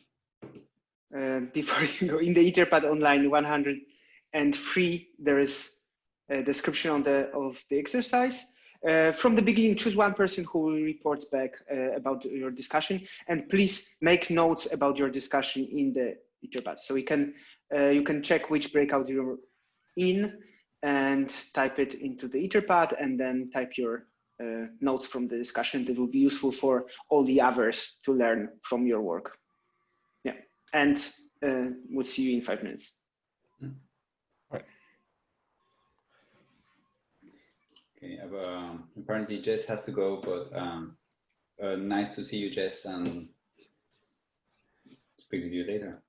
uh, before you go, in the Etherpad online 103, there is a description on the of the exercise. Uh, from the beginning, choose one person who will report back uh, about your discussion, and please make notes about your discussion in the Etherpad. So we can uh, you can check which breakout you're in and type it into the Etherpad, and then type your uh, notes from the discussion that will be useful for all the others to learn from your work. Yeah, and uh, we'll see you in five minutes. Right. Okay, uh, apparently Jess has to go, but um, uh, nice to see you, Jess, and speak with you later.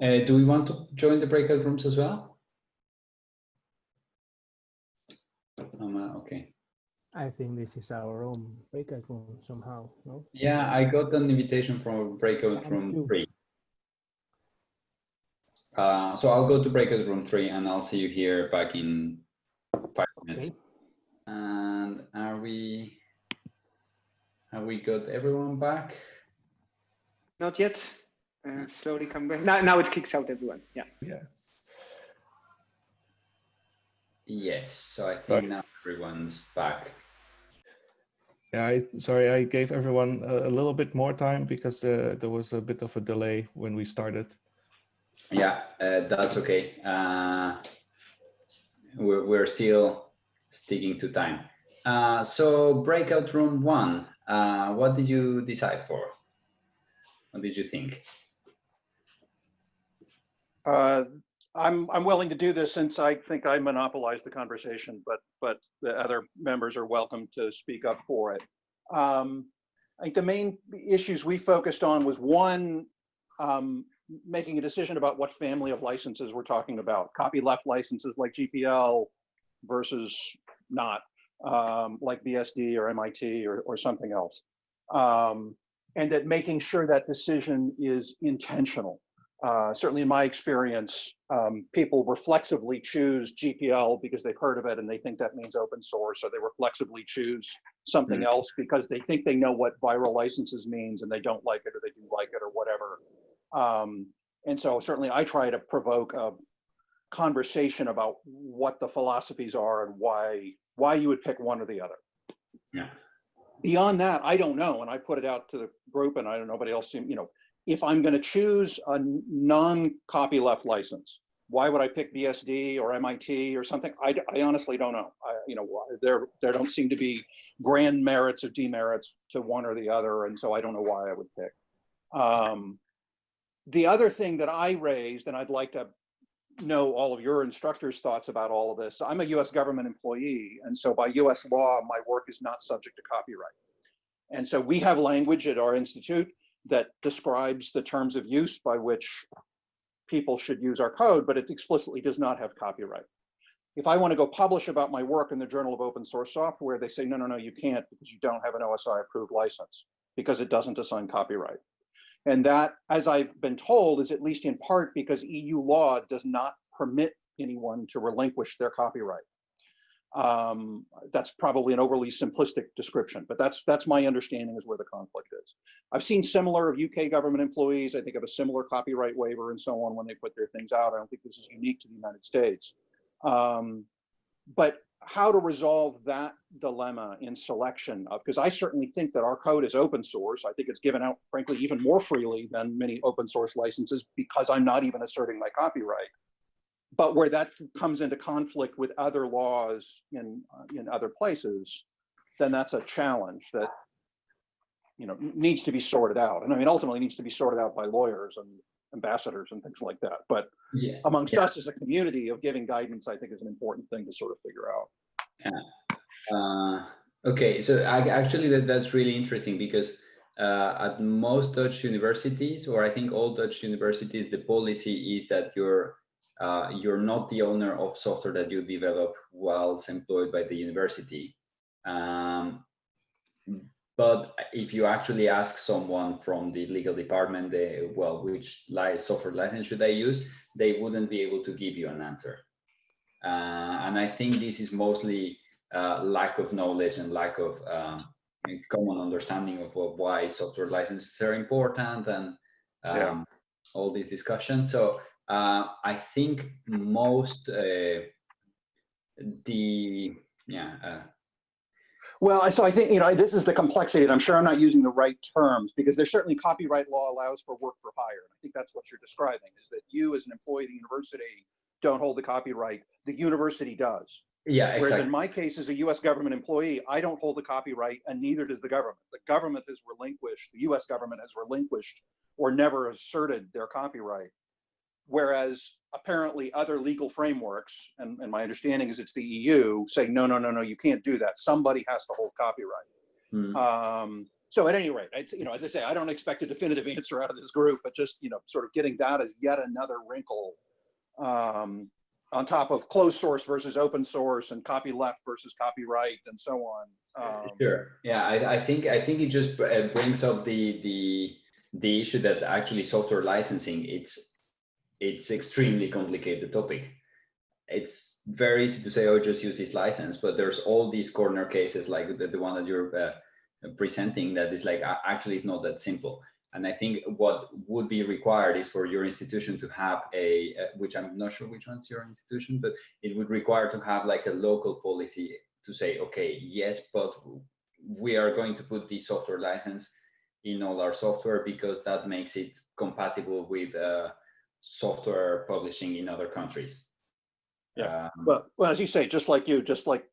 Uh, do we want to join the breakout rooms as well? Um, uh, okay. I think this is our own breakout room somehow, no? Yeah, I got an invitation from breakout room three. Uh, so I'll go to breakout room three and I'll see you here back in five minutes. Okay. And are we, have we got everyone back? Not yet. Uh, slowly come back. Now, now it kicks out everyone. Yeah. Yes. Yes, so I think Right. now everyone's back. Yeah, I, sorry, I gave everyone a, a little bit more time because uh, there was a bit of a delay when we started. Yeah, uh, that's okay. Uh, we're, we're still sticking to time. Uh, so breakout room one, uh, what did you decide for? What did you think? Uh, I'm, I'm willing to do this since I think I monopolized the conversation, but, but the other members are welcome to speak up for it. Um, I think the main issues we focused on was one, um, making a decision about what family of licenses we're talking about. Copyleft licenses like GPL versus not, um, like BSD or MIT or, or something else. Um, and that making sure that decision is intentional uh, certainly in my experience, um, people reflexively choose GPL because they've heard of it and they think that means open source, or they reflexively choose something Mm. else because they think they know what viral licenses means and they don't like it or they do like it or whatever. Um, and so certainly I try to provoke a conversation about what the philosophies are and why why you would pick one or the other. Yeah. Beyond that, I don't know, and I put it out to the group, and I don't nobody else seem you know if I'm going to choose a non-copyleft license, why would I pick BSD or MIT or something? I, I honestly don't know. I, you know, there there don't seem to be grand merits or demerits to one or the other, and so I don't know why I would pick. Um, the other thing that I raised, and I'd like to know all of your instructors' thoughts about all of this. I'm a U.S. government employee, and so by U.S. law, my work is not subject to copyright. And so we have language at our institute that describes the terms of use by which people should use our code, but it explicitly does not have copyright. If I want to go publish about my work in the Journal of Open Source Software, they say, no, no, no, you can't because you don't have an OSI approved license because it doesn't assign copyright. And that, as I've been told, is at least in part because EU law does not permit anyone to relinquish their copyright. Um, that's probably an overly simplistic description, but that's that's my understanding is where the conflict is. I've seen similar of UK government employees, I think of a similar copyright waiver and so on when they put their things out. I don't think this is unique to the United States. Um, but how to resolve that dilemma in selection of, because I certainly think that our code is open source. I think it's given out, frankly, even more freely than many open source licenses because I'm not even asserting my copyright. But where that comes into conflict with other laws in, uh, in other places, then that's a challenge that you know needs to be sorted out. And I mean, ultimately needs to be sorted out by lawyers and ambassadors and things like that. But Yeah. amongst Yeah. us as a community of giving guidance, I think is an important thing to sort of figure out. Uh, okay, so I, actually that, that's really interesting because uh, at most Dutch universities, or I think all Dutch universities, the policy is that you're uh, you're not the owner of software that you develop whilst employed by the university. Um, but if you actually ask someone from the legal department, they, well, which li software license should I use? They wouldn't be able to give you an answer. Uh, and I think this is mostly uh, lack of knowledge and lack of um, common understanding of what, why software licenses are important and um, Yeah. all these discussions. So uh, I think most uh, the yeah uh, Well, so I think, you know, this is the complexity, and I'm sure I'm not using the right terms because there's certainly copyright law allows for work for hire. And I think that's what you're describing is that you as an employee of the university don't hold the copyright, the university does. yeah Whereas exactly in my case, as a US government employee, I don't hold the copyright and neither does the government. The government has relinquished, the US government has relinquished or never asserted their copyright. Whereas apparently other legal frameworks, and, and my understanding is it's the EU, say, no, no, no, no, you can't do that. Somebody has to hold copyright. Hmm. Um, so at any rate, it's, you know, as I say, I don't expect a definitive answer out of this group, but just, you know, sort of getting that as yet another wrinkle um, on top of closed source versus open source and copy left versus copyright and so on. Um, Sure. Yeah, I, I think I think it just uh, brings up the the the issue that actually software licensing it's it's extremely complicated topic. It's very easy to say, oh, just use this license, but there's all these corner cases like the, the one that you're uh, presenting that is like actually it's not that simple. And I think what would be required is for your institution to have a, uh, which I'm not sure which one's your institution, but it would require to have like a local policy to say, okay, yes, but we are going to put the software license in all our software because that makes it compatible with uh, software publishing in other countries. Yeah. Um, Well, well, as you say, just like you, just like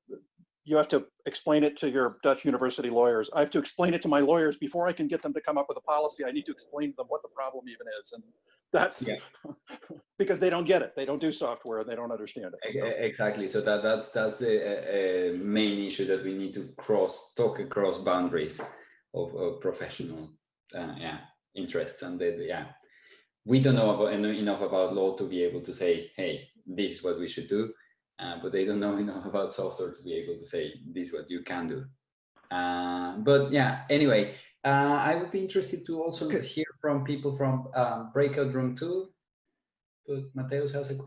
you have to explain it to your Dutch university lawyers. I have to explain it to my lawyers before I can get them to come up with a policy. I need to explain to them what the problem even is. And that's Yeah. because they don't get it. They don't do software and they don't understand it. So, Exactly. So that that's that's the uh, uh, main issue that we need to cross talk across boundaries of, of professional uh, yeah interests and the, the- yeah we don't know about enough about law to be able to say hey this is what we should do uh, but they don't know enough about software to be able to say this is what you can do uh, but yeah anyway uh, I would be interested to also Okay. hear from people from um, breakout room two but Mateusz has a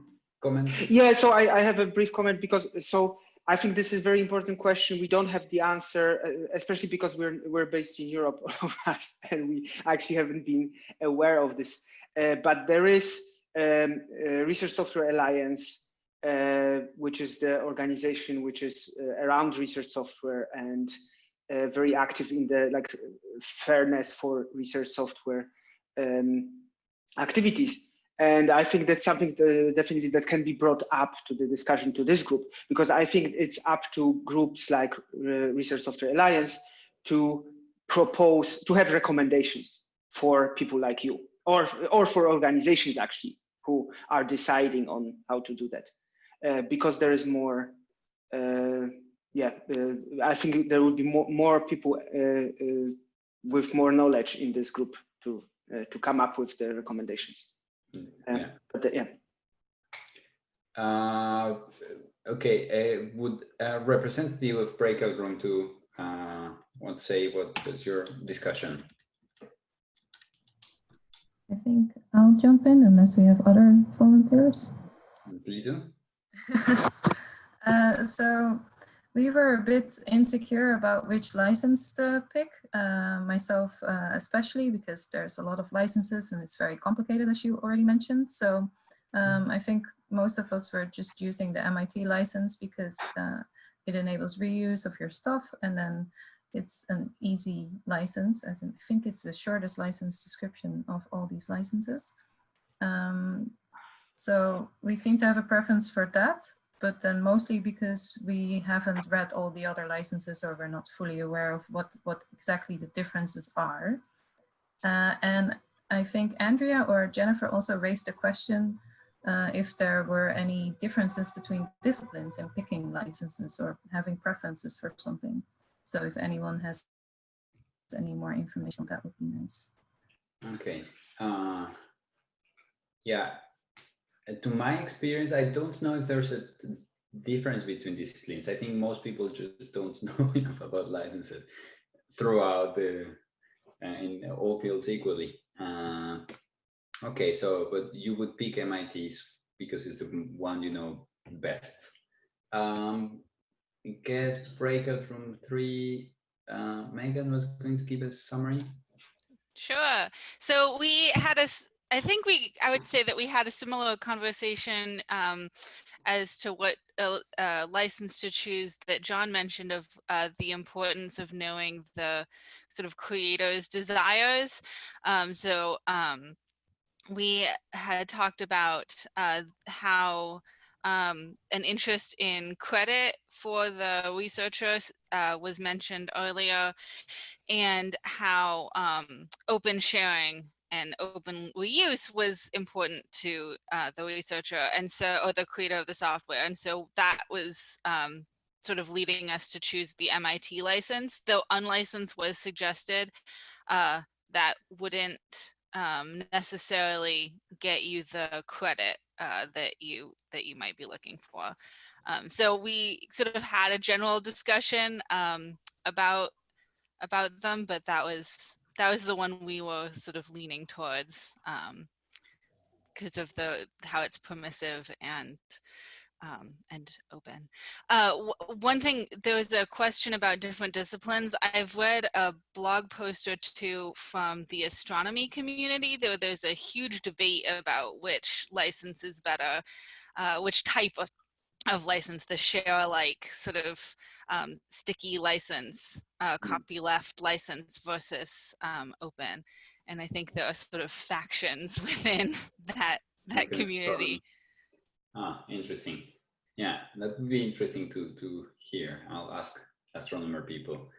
comment. Yeah, so I, I have a brief comment because so I think this is a very important question. We don't have the answer, uh, especially because we're we're based in Europe, all of us, and we actually haven't been aware of this. Uh, but there is um, Research Software Alliance, uh, which is the organization which is uh, around research software and very active in the like fairness for research software um, activities. And I think that's something that definitely that can be brought up to the discussion to this group, because I think it's up to groups like uh, Research Software Alliance to propose, to have recommendations for people like you, or, or for organizations actually, who are deciding on how to do that. Uh, because there is more, uh, yeah, uh, I think there will be more, more people uh, uh, with more knowledge in this group to, to come up with the recommendations. Mm, yeah. But the, yeah. Uh, okay, uh, would a representative of Breakout Room 2 uh, want to say what was your discussion? I think I'll jump in unless we have other volunteers. Please do. uh, so we were a bit insecure about which license to pick, uh, myself uh, especially because there's a lot of licenses and it's very complicated as you already mentioned. So um, I think most of us were just using the MIT license because uh, it enables reuse of your stuff and then it's an easy license as in, I think it's the shortest license description of all these licenses. Um, so we seem to have a preference for that but then mostly because we haven't read all the other licenses or we're not fully aware of what, what exactly the differences are. Uh, and I think Andrea or Jennifer also raised the question uh, if there were any differences between disciplines in picking licenses or having preferences for something. So if anyone has any more information, that would be nice. Okay. Uh, yeah, uh, to my experience, I don't know if there's a difference between disciplines. I think most people just don't know enough about licenses throughout the uh, in all fields equally. Uh, okay, so but you would pick MIT's because it's the one you know best. Um, I guess breakout room three. Uh, Megan was going to give a summary. Sure. So we had a I think we, I would say that we had a similar conversation um, as to what uh, uh, license to choose that John mentioned of uh, the importance of knowing the sort of creator's desires. Um, so um, we had talked about uh, how um, an interest in credit for the researchers uh, was mentioned earlier and how um, open sharing and open reuse was important to uh, the researcher and so or the creator of the software and so that was um, sort of leading us to choose the MIT license though unlicensed was suggested uh, that wouldn't um, necessarily get you the credit uh, that you that you might be looking for. Um, so we sort of had a general discussion um, about about them but that was that was the one we were sort of leaning towards because um, of the how it's permissive and um, and open. Uh, one thing, there was a question about different disciplines. I've read a blog post or two from the astronomy community. There, there's a huge debate about which license is better, uh, which type of, of license, the share alike sort of um, sticky license, uh, mm. copyleft license versus um, open. And I think there are sort of factions within that that okay. community. Ah, interesting. Yeah, that would be interesting to to hear. I'll ask astronomer people.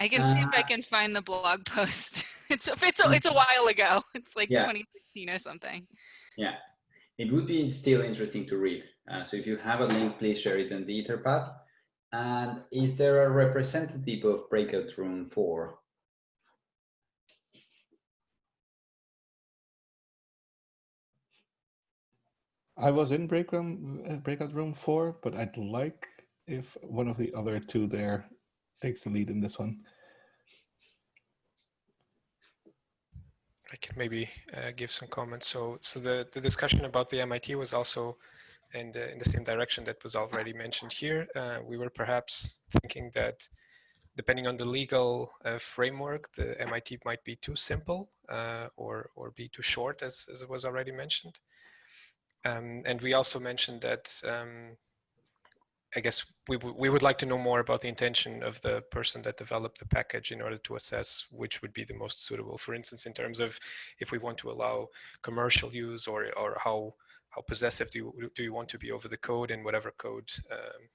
I can uh, see if I uh, can find the blog post. it's a, it's a, it's a while ago. It's like yeah. 2016 or something. Yeah, it would be still interesting to read. Uh, so if you have a link, please share it in the Etherpad. And is there a representative of breakout room four? I was in break room, uh, breakout room four, but I'd like if one of the other two there takes the lead in this one. I can maybe uh, give some comments. So, so the, the discussion about the MIT was also in the, in the same direction that was already mentioned here. Uh, we were perhaps thinking that depending on the legal uh, framework, the MIT might be too simple uh, or, or be too short, as, as it was already mentioned. Um, and we also mentioned that um, I guess we, we would like to know more about the intention of the person that developed the package in order to assess which would be the most suitable. For instance, in terms of if we want to allow commercial use or, or how, how possessive do you, do you want to be over the code and whatever code um,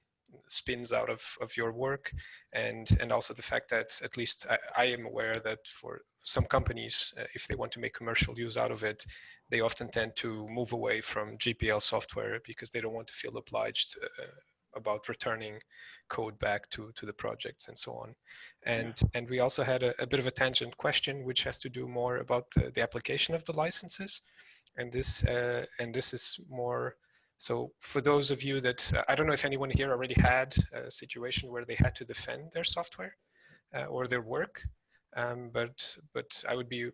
spins out of, of your work. And, and also the fact that at least I, I am aware that for some companies, uh, if they want to make commercial use out of it, they often tend to move away from GPL software because they don't want to feel obliged uh, about returning code back to, to the projects and so on. And, yeah. and we also had a, a, bit of a tangent question, which has to do more about the, the application of the licenses. And this, uh, and this is more, so for those of you that, uh, I don't know if anyone here already had a situation where they had to defend their software uh, or their work, um, but, but I would be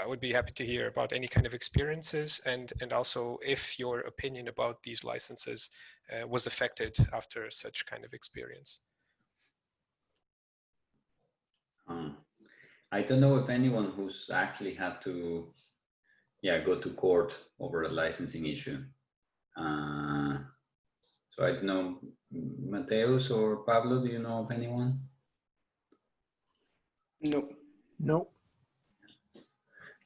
I would be happy to hear about any kind of experiences and, and also if your opinion about these licenses uh, was affected after such kind of experience. Um, I don't know if anyone who's actually had to yeah, go to court over a licensing issue. Uh, so I don't know, Mateusz or Pablo, do you know of anyone? No. No.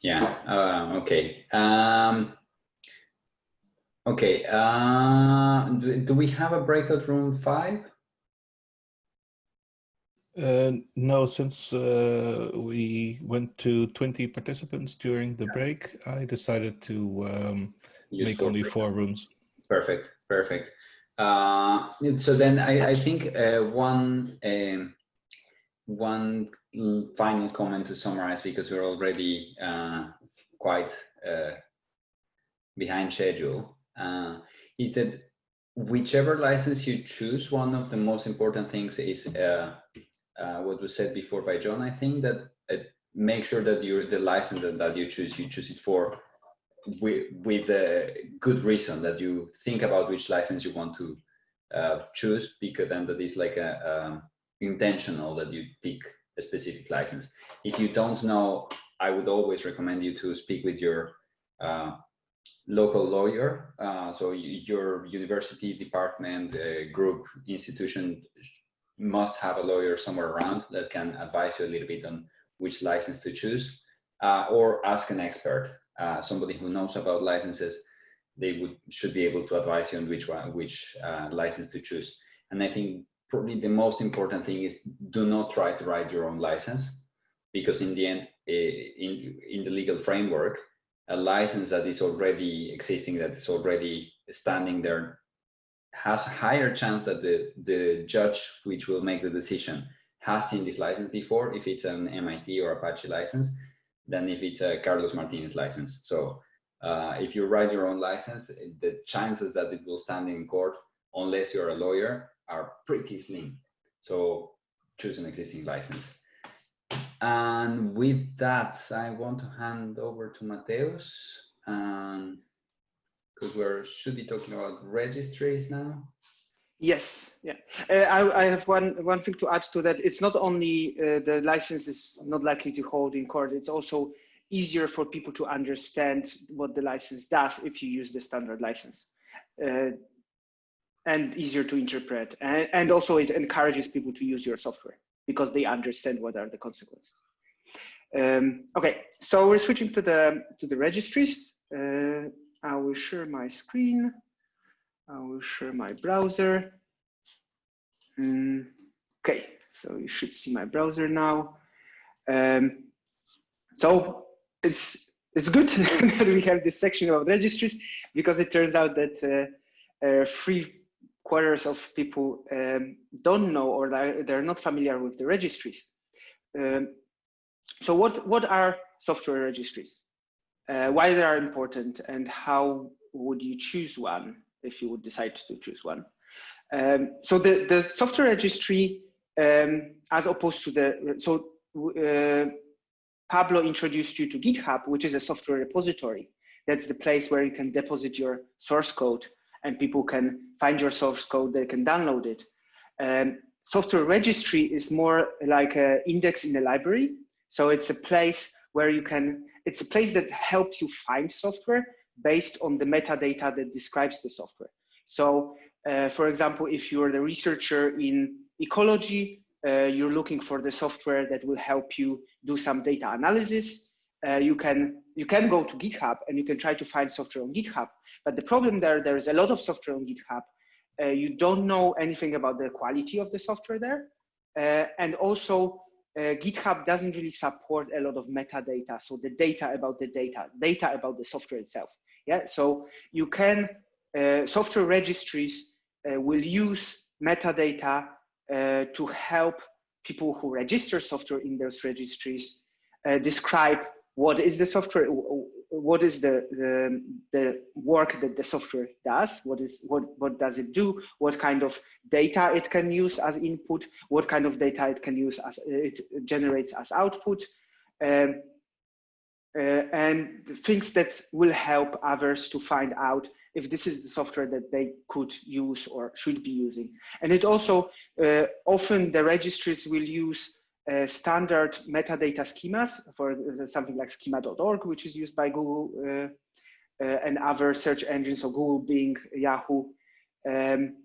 Yeah. Uh, okay. Um, okay. Uh, do, do, we have a breakout room five? Uh, no, since uh, we went to 20 participants during the break, I decided to um, make only four rooms. Perfect. Perfect. Uh, so then I, I think uh, one um, one final comment to summarize because we're already uh, quite uh, behind schedule uh, is that whichever license you choose, one of the most important things is uh, what was said before by John. I think that make sure that you're the license that, that you choose, you choose it for with, with a good reason that you think about which license you want to choose because then that is like a um, intentional that you pick a specific license. If you don't know, I would always recommend you to speak with your uh, local lawyer. Uh, so your university department, uh, group, institution must have a lawyer somewhere around that can advise you a little bit on which license to choose uh, or ask an expert, uh, somebody who knows about licenses. They would should be able to advise you on which one, which uh, license to choose. And I think probably the most important thing is do not try to write your own license because in the end eh, in in the legal framework a license that is already existing that is already standing there has a higher chance that the the judge which will make the decision has seen this license before if it's an MIT or Apache license than if it's a Carlos Martinez license so uh, if you write your own license the chances that it will stand in court unless you're a lawyer are pretty slim. So choose an existing license. And with that, I want to hand over to Mateusz, because we should be talking about registries now. Yes, yeah. Uh, I, I, have one one thing to add to that. It's not only uh, the license is not likely to hold in court. It's also easier for people to understand what the license does if you use the standard license. Uh, and easier to interpret. And, and also it encourages people to use your software because they understand what are the consequences. Um, okay, so we're switching to the to the registries. Uh, I will share my screen. I will share my browser. Um, okay, so you should see my browser now. Um, so it's it's good that we have this section of registries because it turns out that uh, uh, free quarters of people um, don't know or they're not familiar with the registries. Um, so what, what are software registries? Uh, why they are important and how would you choose one if you would decide to choose one? Um, so the, the software registry, um, as opposed to the, so uh, Pablo introduced you to GitHub, which is a software repository. That's the place where you can deposit your source code and people can find your source code, they can download it. Um, software registry is more like an index in a library. So it's a place where you can, it's a place that helps you find software based on the metadata that describes the software. So uh, for example, if you're the researcher in ecology, uh, you're looking for the software that will help you do some data analysis. Uh, you can you can go to GitHub and you can try to find software on GitHub. But the problem there, there is a lot of software on GitHub. Uh, you don't know anything about the quality of the software there. Uh, and also uh, GitHub doesn't really support a lot of metadata. So the data about the data, data about the software itself. Yeah, so you can, uh, software registries uh, will use metadata uh, to help people who register software in those registries describe what is the software what is the, the the work that the software does? What is what what does it do? What kind of data it can use as input? What kind of data it can use as it generates as output? Um, uh, and things that will help others to find out if this is the software that they could use or should be using. And it also uh, often the registries will use uh, standard metadata schemas for something like schema.org, which is used by Google uh, uh, and other search engines, so Google, Bing, Yahoo. Um,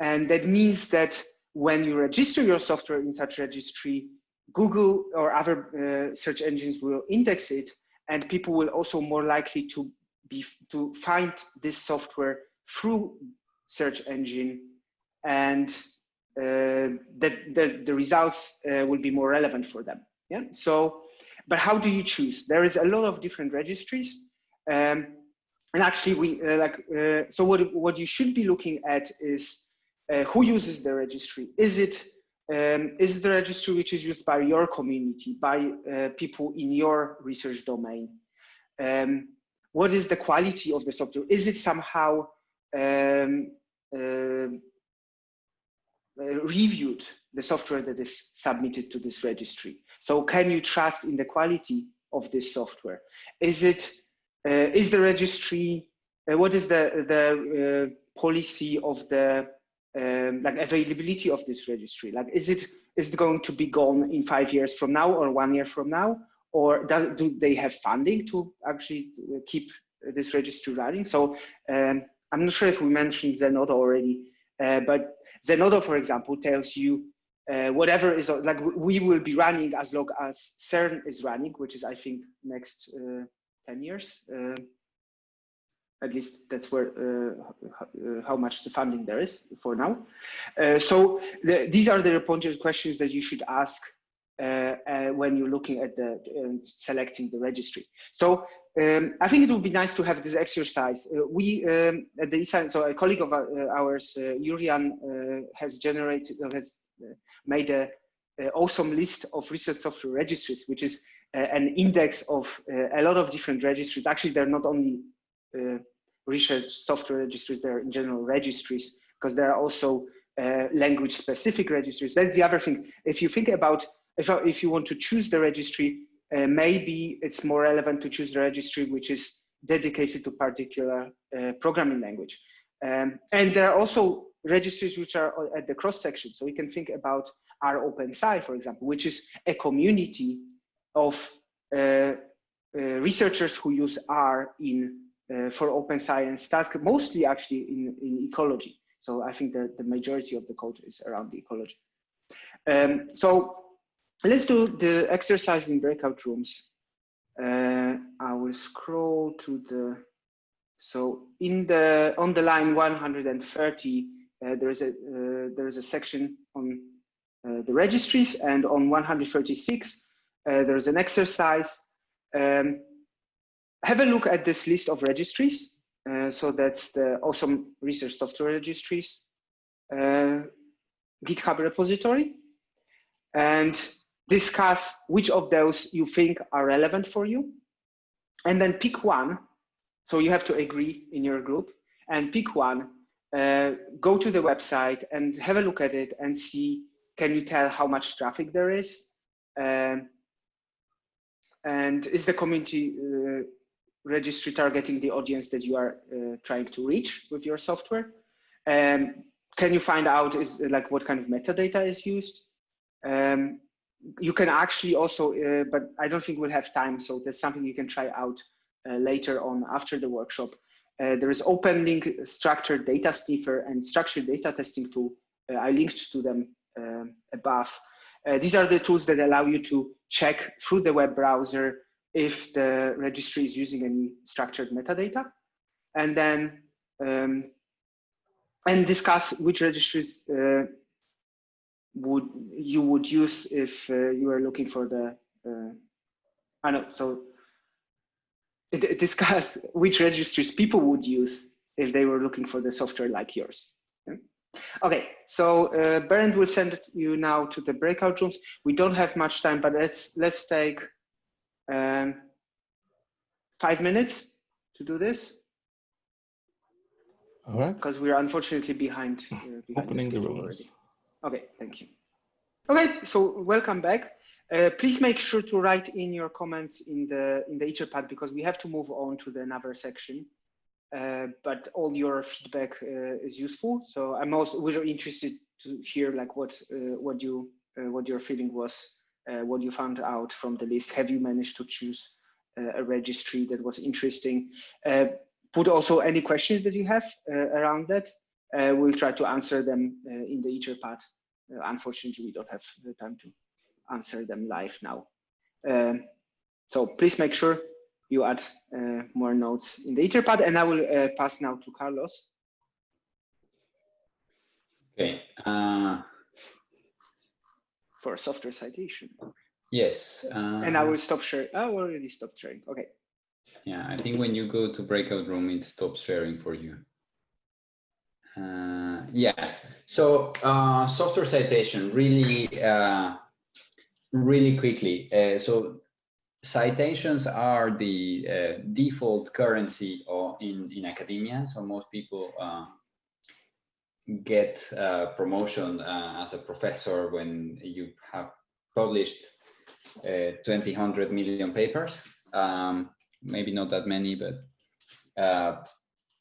and that means that when you register your software in such registry, Google or other uh, search engines will index it, and people will also more likely to be to find this software through search engine and that the, the results uh, will be more relevant for them. Yeah. So, but how do you choose? There is a lot of different registries. Um, and actually we uh, like, so what, what you should be looking at is who uses the registry. Is it um, is the registry which is used by your community, by uh, people in your research domain? Um, what is the quality of the software? Is it somehow um, uh, uh, reviewed the software that is submitted to this registry. So can you trust in the quality of this software? Is it, uh, is the registry, uh, what is the, the uh, policy of the um, like availability of this registry? Like, is it, is it going to be gone in five years from now or one year from now? Or does, do they have funding to actually uh, keep this registry running? So um, I'm not sure if we mentioned Zenodo already, uh, but Zenodo, for example, tells you uh, whatever is like we will be running as long as CERN is running, which is I think next uh, 10 years. Uh, at least that's where uh, how much the funding there is for now. Uh, so the, these are the important questions that you should ask when you're looking at the selecting the registry. So um, I think it would be nice to have this exercise. Uh, we um, at the so a colleague of uh, ours, uh, Jurriaan, uh, has generated, has uh, made a, a, awesome list of research software registries, which is uh, an index of a lot of different registries. Actually, they're not only research software registries; they're in general registries because there are also language-specific registries. That's the other thing. If you think about if if you want to choose the registry, uh, maybe it's more relevant to choose the registry which is dedicated to particular uh, programming language. Um, and there are also registries which are at the cross section. So we can think about rOpenSci, for example, which is a community of uh, uh, researchers who use R in uh, for open science tasks, mostly actually in, in ecology. So I think that the majority of the code is around the ecology. Um, so let's do the exercise in breakout rooms. Uh, I will scroll to the, so in the, on the line 130, uh, there is a, uh, there is a section on uh, the registries and on 136, uh, there is an exercise. Um, have a look at this list of registries. Uh, so that's the awesome research software registries, GitHub repository. And discuss which of those you think are relevant for you, and then pick one. So you have to agree in your group and pick one, uh, go to the website and have a look at it and see, can you tell how much traffic there is? Um, and is the community uh, registry targeting the audience that you are uh, trying to reach with your software? Um, can you find out is like what kind of metadata is used? Um, you can actually also, uh, but I don't think we'll have time, so that's something you can try out uh, later on after the workshop. Uh, there is OpenLink structured data sniffer and structured data testing tool. Uh, I linked to them um, above. Uh, these are the tools that allow you to check through the web browser if the registry is using any structured metadata, and then um, and discuss which registries uh, would you would use if uh, you are looking for the uh, I know so discuss which registries people would use if they were looking for the software like yours. Okay, so uh, Bernd will send you now to the breakout rooms. We don't have much time, but let's let's take um, five minutes to do this. All right. Because we are unfortunately behind. Uh, behind Opening the, the rooms. already. Okay, thank you. Okay, so welcome back. Uh, please make sure to write in your comments in the in the Etherpad because we have to move on to the another section. Uh, but all your feedback uh, is useful. So I'm also really interested to hear like what uh, what you uh, what your feeling was, uh, what you found out from the list. Have you managed to choose a registry that was interesting? put also any questions that you have around that. We'll try to answer them in the Etherpad. unfortunately, we don't have the time to answer them live now. Um, so please make sure you add uh, more notes in the Etherpad and I will uh, pass now to Carlos. Okay. Uh, For software citation. Yes. and I will stop sharing. I already stopped sharing. Okay. Yeah, I think when you go to breakout room, it stops sharing for you. Uh, yeah, so uh, software citation really, uh, really quickly. Uh, so citations are the uh, default currency or in, in academia. So most people uh, get promotion as a professor when you have published uh, 20, 100 million papers. Um, maybe not that many, but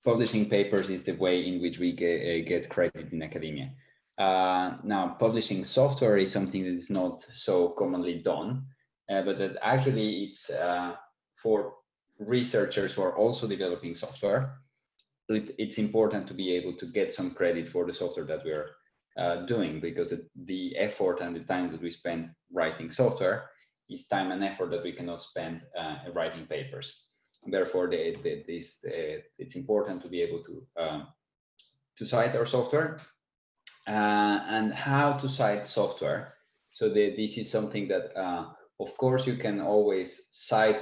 publishing papers is the way in which we get, get credit in academia. now, publishing software is something that is not so commonly done uh, but that actually it's uh, for researchers who are also developing software. It, it's important to be able to get some credit for the software that we're uh, doing because the, the, effort and the time that we spend writing software is time and effort that we cannot spend uh, writing papers. Therefore, the, the, this, it's important to be able to um, to cite our software uh, and how to cite software. So the, this is something that uh, of course, you can always cite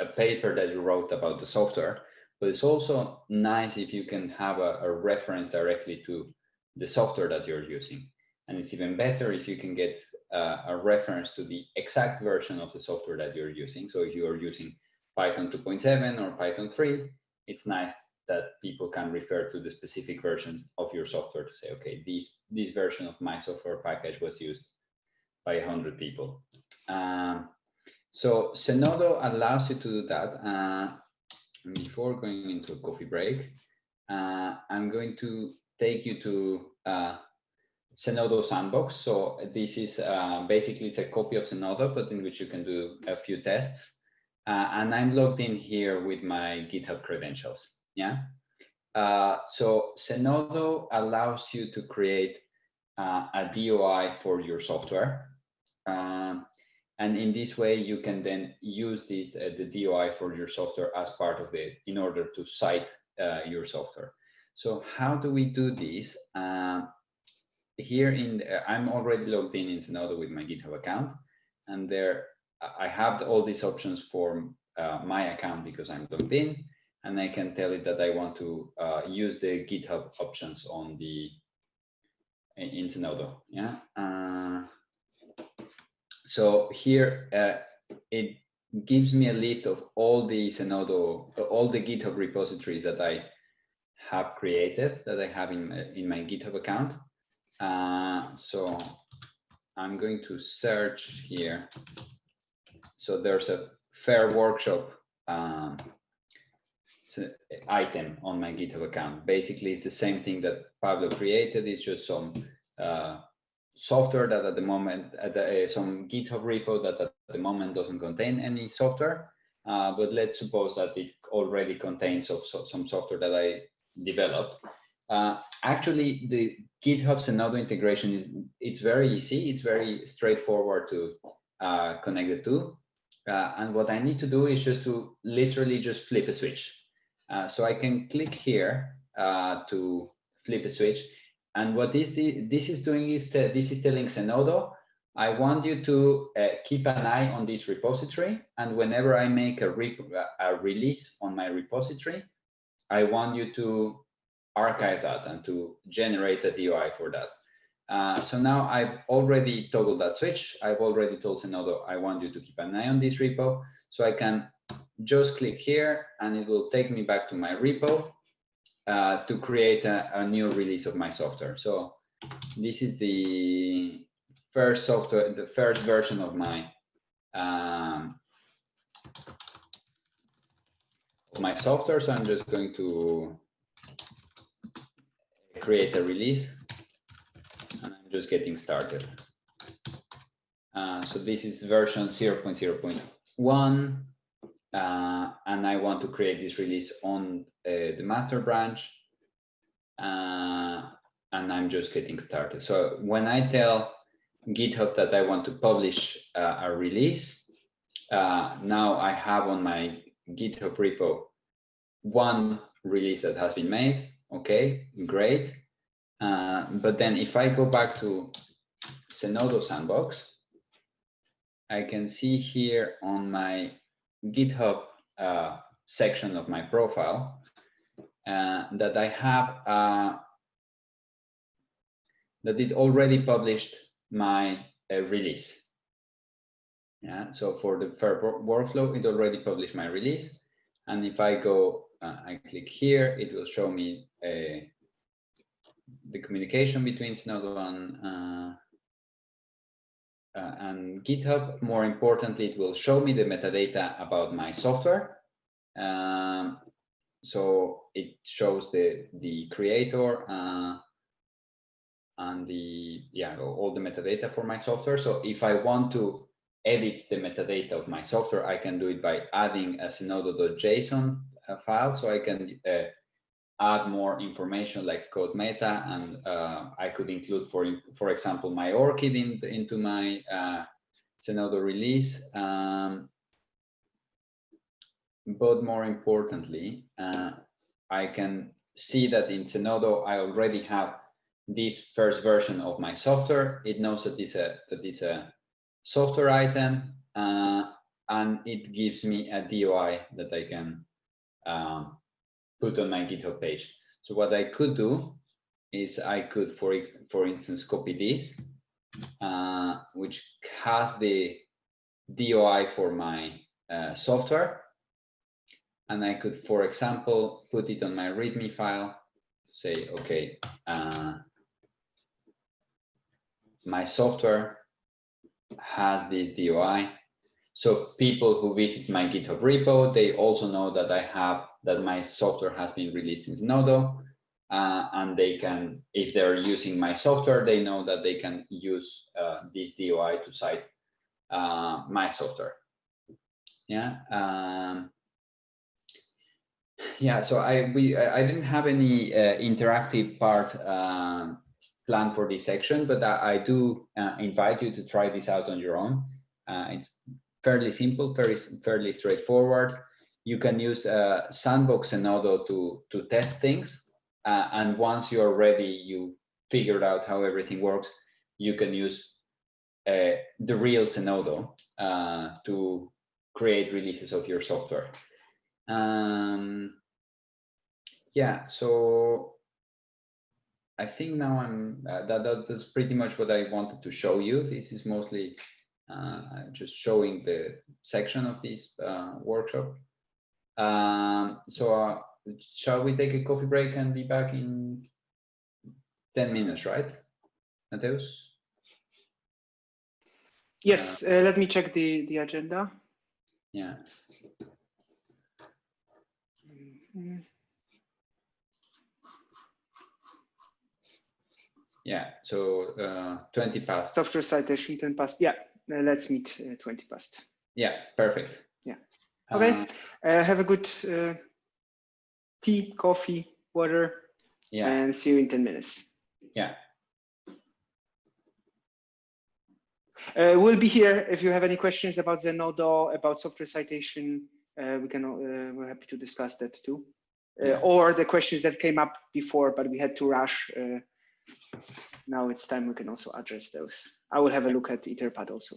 a paper that you wrote about the software, but it's also nice if you can have a, a reference directly to the software that you're using. And it's even better if you can get uh, a reference to the exact version of the software that you're using. So if you are using Python 2.7 or Python 3, it's nice that people can refer to the specific version of your software to say, okay, this, this version of my software package was used by 100 people. Um, so Zenodo allows you to do that. Uh, before going into a coffee break, uh, I'm going to take you to uh, Zenodo Sandbox. So this is uh, basically it's a copy of Zenodo, but in which you can do a few tests. Uh, and I'm logged in here with my GitHub credentials. Yeah. Uh, so Zenodo allows you to create uh, a DOI for your software. Um, and in this way, you can then use this, uh, the DOI for your software as part of it in order to cite uh, your software. So how do we do this? Uh, here in, the, I'm already logged in in Zenodo with my GitHub account, and there I have all these options for uh, my account because I'm logged in, and I can tell it that I want to uh, use the GitHub options on the in Zenodo. Yeah. Uh, so here uh, it gives me a list of all the Zenodo, all the GitHub repositories that I have created, that I have in, in my GitHub account. Uh, so I'm going to search here so there's a fair workshop um, item on my GitHub account. Basically, it's the same thing that Pablo created. It's just some uh, software that at the moment, at the, uh, some GitHub repo that at the moment doesn't contain any software. Uh, but let's suppose that it already contains of so, some software that I developed. Uh, actually, the GitHub Zenodo integration is it's very easy. It's very straightforward to uh, connect the two. Uh, and what I need to do is just to literally just flip a switch. Uh, so I can click here uh, to flip a switch. And what this, this is doing is this is telling Zenodo, I want you to uh, keep an eye on this repository. And whenever I make a, re a release on my repository, I want you to archive that and to generate a DOI for that. Uh, so now I've already toggled that switch. I've already told Zenodo, I want you to keep an eye on this repo. So I can just click here and it will take me back to my repo uh, to create a, a, new release of my software. So this is the first software, the first version of my um, my software. So I'm just going to create a release just getting started. Uh, so this is version 0 0.0.1 uh, and I want to create this release on uh, the master branch uh, and I'm just getting started. So when I tell GitHub that I want to publish uh, a release, uh, now I have on my GitHub repo one release that has been made. Okay, great. Uh, but then if I go back to Zenodo Sandbox, I can see here on my GitHub uh, section of my profile uh, that I have uh, that it already published my uh, release. Yeah, so for the fair workflow, it already published my release. And if I go, uh, I click here, it will show me uh, the communication between Zenodo and uh, and GitHub. More importantly, it will show me the metadata about my software. Um, so it shows the the creator uh, and the yeah all the metadata for my software. So if I want to edit the metadata of my software, I can do it by adding a zenodo.json uh, file. So I can uh, add more information like CodeMeta and uh, I could include for for example my ORCID in, into my uh, Zenodo release um, but more importantly uh, I can see that in Zenodo I already have this first version of my software. It knows that it's a that it's a software item uh, and it gives me a DOI that I can um, put on my GitHub page. So what I could do is I could, for, for instance, copy this, uh, which has the DOI for my uh, software. And I could, for example, put it on my README file, say, okay, uh, my software has this DOI. So people who visit my GitHub repo, they also know that I have that my software has been released in Zenodo. Uh, and they can, if they're using my software, they know that they can use uh, this DOI to cite uh, my software. Yeah. Um, yeah. So I we I didn't have any uh, interactive part um, planned for this section, but I, I do uh, invite you to try this out on your own. Uh, it's fairly simple, very fairly straightforward you can use uh, Sandbox Zenodo to, to test things. Uh, and once you're ready, you figured out how everything works, you can use uh, the real Zenodo uh, to create releases of your software. Um, yeah, so I think now I'm, uh, that, that's pretty much what I wanted to show you. This is mostly just showing the section of this workshop. Um, so uh, shall we take a coffee break and be back in 10 minutes, right? Mateusz? Yes, uh, let me check the, the agenda. Yeah. Mhm. Yeah, so uh, 20 past. Software citation 10 past. Yeah, uh, let's meet uh, 20 past. Yeah, perfect. Okay. Uh, Uh, have a good uh, tea, coffee, water, yeah, and see you in 10 minutes. yeah. Uh, we'll be here if you have any questions about Zenodo, about software citation. Uh, we can. Uh, we're happy to discuss that too, uh, Yeah. or the questions that came up before, but we had to rush. Uh, now it's time we can also address those. I will have a look at Etherpad also.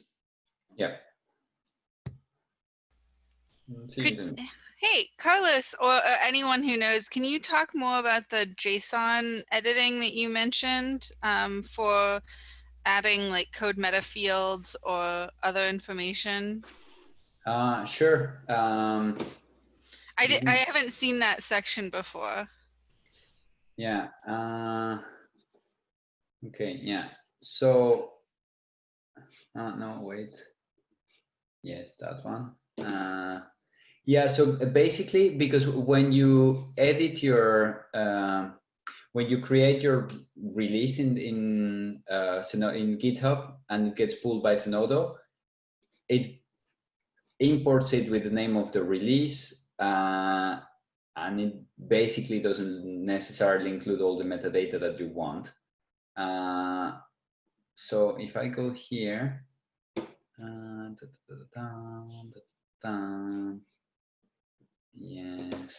Yeah. Mm, Could, hey, Carlos, or uh, anyone who knows, can you talk more about the JSON editing that you mentioned um, for adding like CodeMeta fields or other information? Uh, sure. Um, I, did, Mhm. I haven't seen that section before. yeah. Uh, okay. Yeah. So, uh, no, wait. Yes, that one. Uh, yeah. So basically, because when you edit your, uh, when you create your release in in uh, in GitHub and it gets pulled by Zenodo, it imports it with the name of the release uh, and it basically doesn't necessarily include all the metadata that you want. Uh, so if I go here, uh, da, da, da, yes.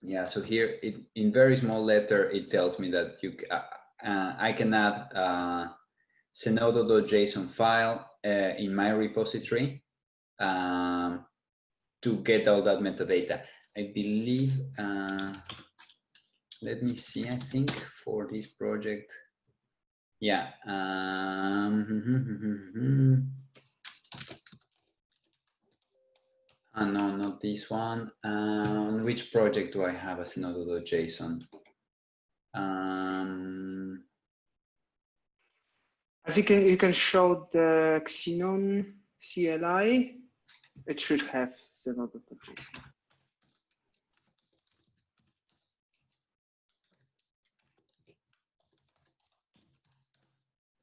Yeah, so here it, in very small letter, it tells me that you uh, uh, I can add uh, zenodo.json file uh, in my repository um, to get all that metadata. I believe, uh, let me see, I think for this project, yeah. Um, uh, no, not this one. On which project do I have a zenodo.json? Um, I think you can- show the Xenon CLI. It should have Zenodo.json.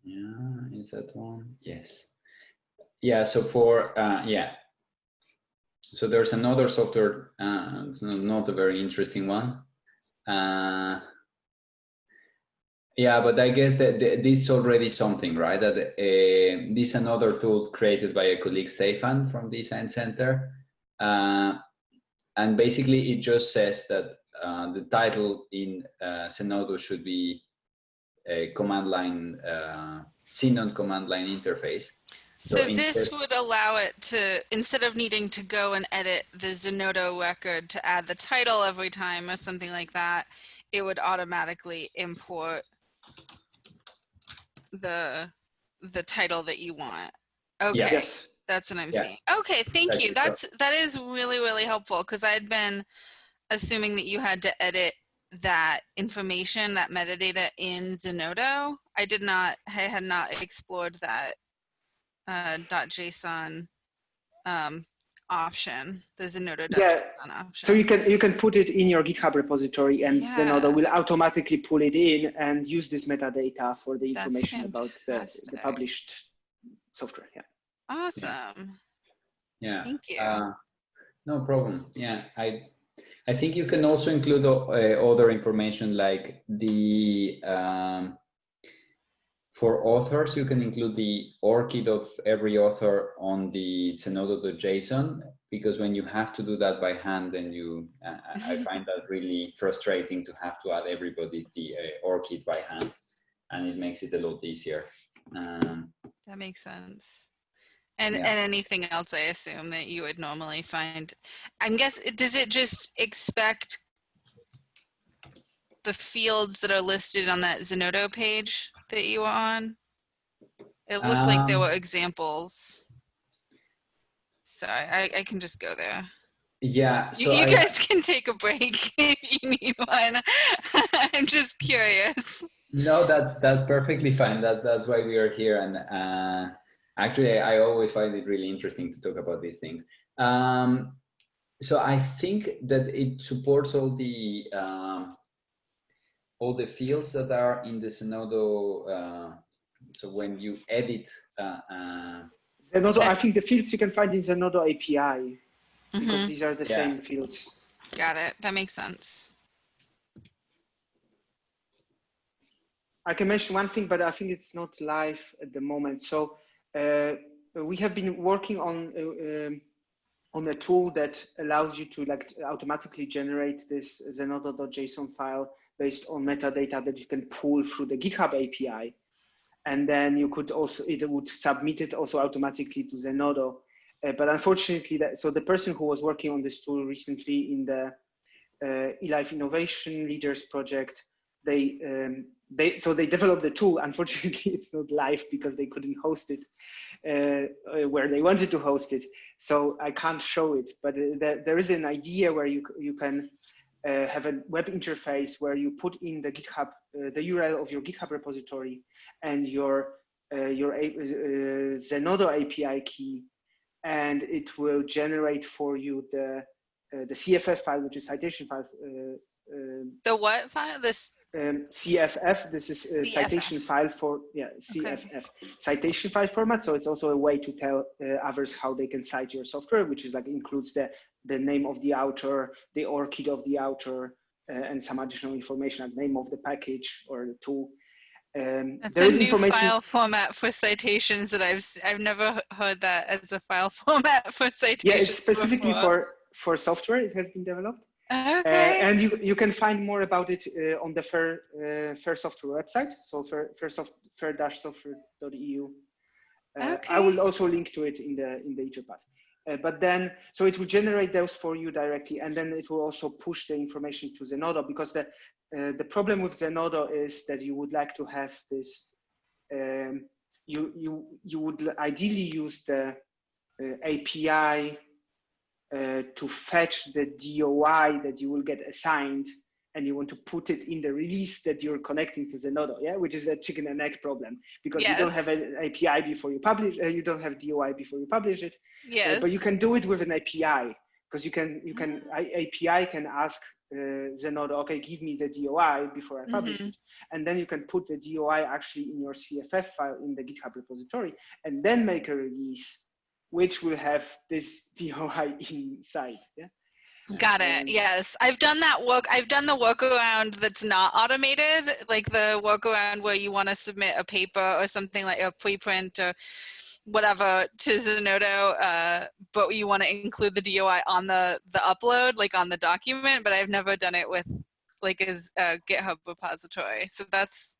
Yeah, is that one? Yes. Yeah, so for, uh, yeah. So there's another software, uh, it's not, a very interesting one. Uh, yeah, but I guess that this is already something, right? That uh, this is another tool created by a colleague, Stefan from eScience Center. Uh, and basically it just says that uh, the title in uh, Zenodo should be a command line, uh, Xenon command line interface. So, So this would allow it to, instead of needing to go and edit the Zenodo record to add the title every time or something like that, it would automatically import the the title that you want. Okay, Yes. that's what I'm Yeah. seeing. Okay, thank That's you. it. So- That's that is really really helpful because I'd been assuming that you had to edit that information, that metadata in Zenodo. I did not, I had not explored that uh, dot .json um, option, the Zenodo.json Yeah, option. So you can you can put it in your GitHub repository, and Yeah. Zenodo will automatically pull it in and use this metadata for the information about the, the published software. Yeah. Awesome. Yeah. Thank you. Uh, no problem. Yeah, I I think you can also include uh, other information like the um, for authors. You can include the ORCID of every author on the Zenodo.json because when you have to do that by hand, then you uh, I find that really frustrating to have to add everybody's the uh, ORCID by hand, and it makes it a lot easier. Um, That makes sense. And Yeah. and anything else I assume that you would normally find. I'm guess does it just expect the fields that are listed on that Zenodo page that you were on? It looked like there Um, were examples. So I, I can just go there. yeah. You, so you I- guys can take a break if you need one. I'm just curious. No, that's that's perfectly fine. That that's why we are here, and uh, Actually, I always find it really interesting to talk about these things. Um, so I think that it supports all the um, all the fields that are in the Zenodo. Uh, so when you edit. Uh, uh, Zenodo, I think the fields you can find in Zenodo API Mm because -hmm. these are the Yeah. same fields. Got it. That makes sense. I can mention one thing, but I think it's not live at the moment. So uh, we have been working on uh, um, on a tool that allows you to like automatically generate this zenodo.json file based on metadata that you can pull through the GitHub API. And then you could also, it would submit it also automatically to Zenodo. Uh, but unfortunately, that, so the person who was working on this tool recently in the uh, eLife Innovation Leaders Project, they, um, they, so they developed the tool. Unfortunately, it's not live because they couldn't host it uh, where they wanted to host it. So I can't show it, but uh, there, there is an idea where you, you can uh, have a web interface where you put in the GitHub, uh, the URL of your GitHub repository and your, uh, your Zenodo API key, and it will generate for you the, the CFF file, which is citation file. the what file? This um, CFF. This is a CFF. citation file for yeah CFF Okay. citation file format. So it's also a way to tell uh, others how they can cite your software, which is like includes the the name of the author, the ORCID of the author, uh, and some additional information, like name of the package or the tool. Um, That's a new file format for citations that I've I've never heard that as a file format for citations. Yeah, it's specifically before. for for software. It has been developed. Uh, Okay. and you, you can find more about it uh, on the Fair, uh, Fair Software website, so fair, fair, soft, fair-software.eu. Uh, I will also link to it in the in the Etherpad. Uh, but then, so it will generate those for you directly, and then it will also push the information to Zenodo because the uh, the problem with Zenodo is that you would like to have this. Um, you you you would ideally use the uh, API uh, to fetch the DOI that you will get assigned and you want to put it in the release that you're connecting to Zenodo, yeah, which is a chicken and egg problem because you don't have an API before you publish, uh, you don't have DOI before you publish it, uh, but you can do it with an API because you can, you can, I- API can ask uh, Zenodo, okay, give me the DOI before I publish Mhm. it, and then you can put the DOI actually in your CFF file in the GitHub repository, and then make a release which will have this DOI inside. Yeah. Got it. Yes, I've done that work. I've done the workaround that's not automated, like the workaround where you want to submit a paper or something like a preprint or whatever to Zenodo, uh, but you want to include the DOI on the the upload, like on the document. But I've never done it with like a, a GitHub repository. So that's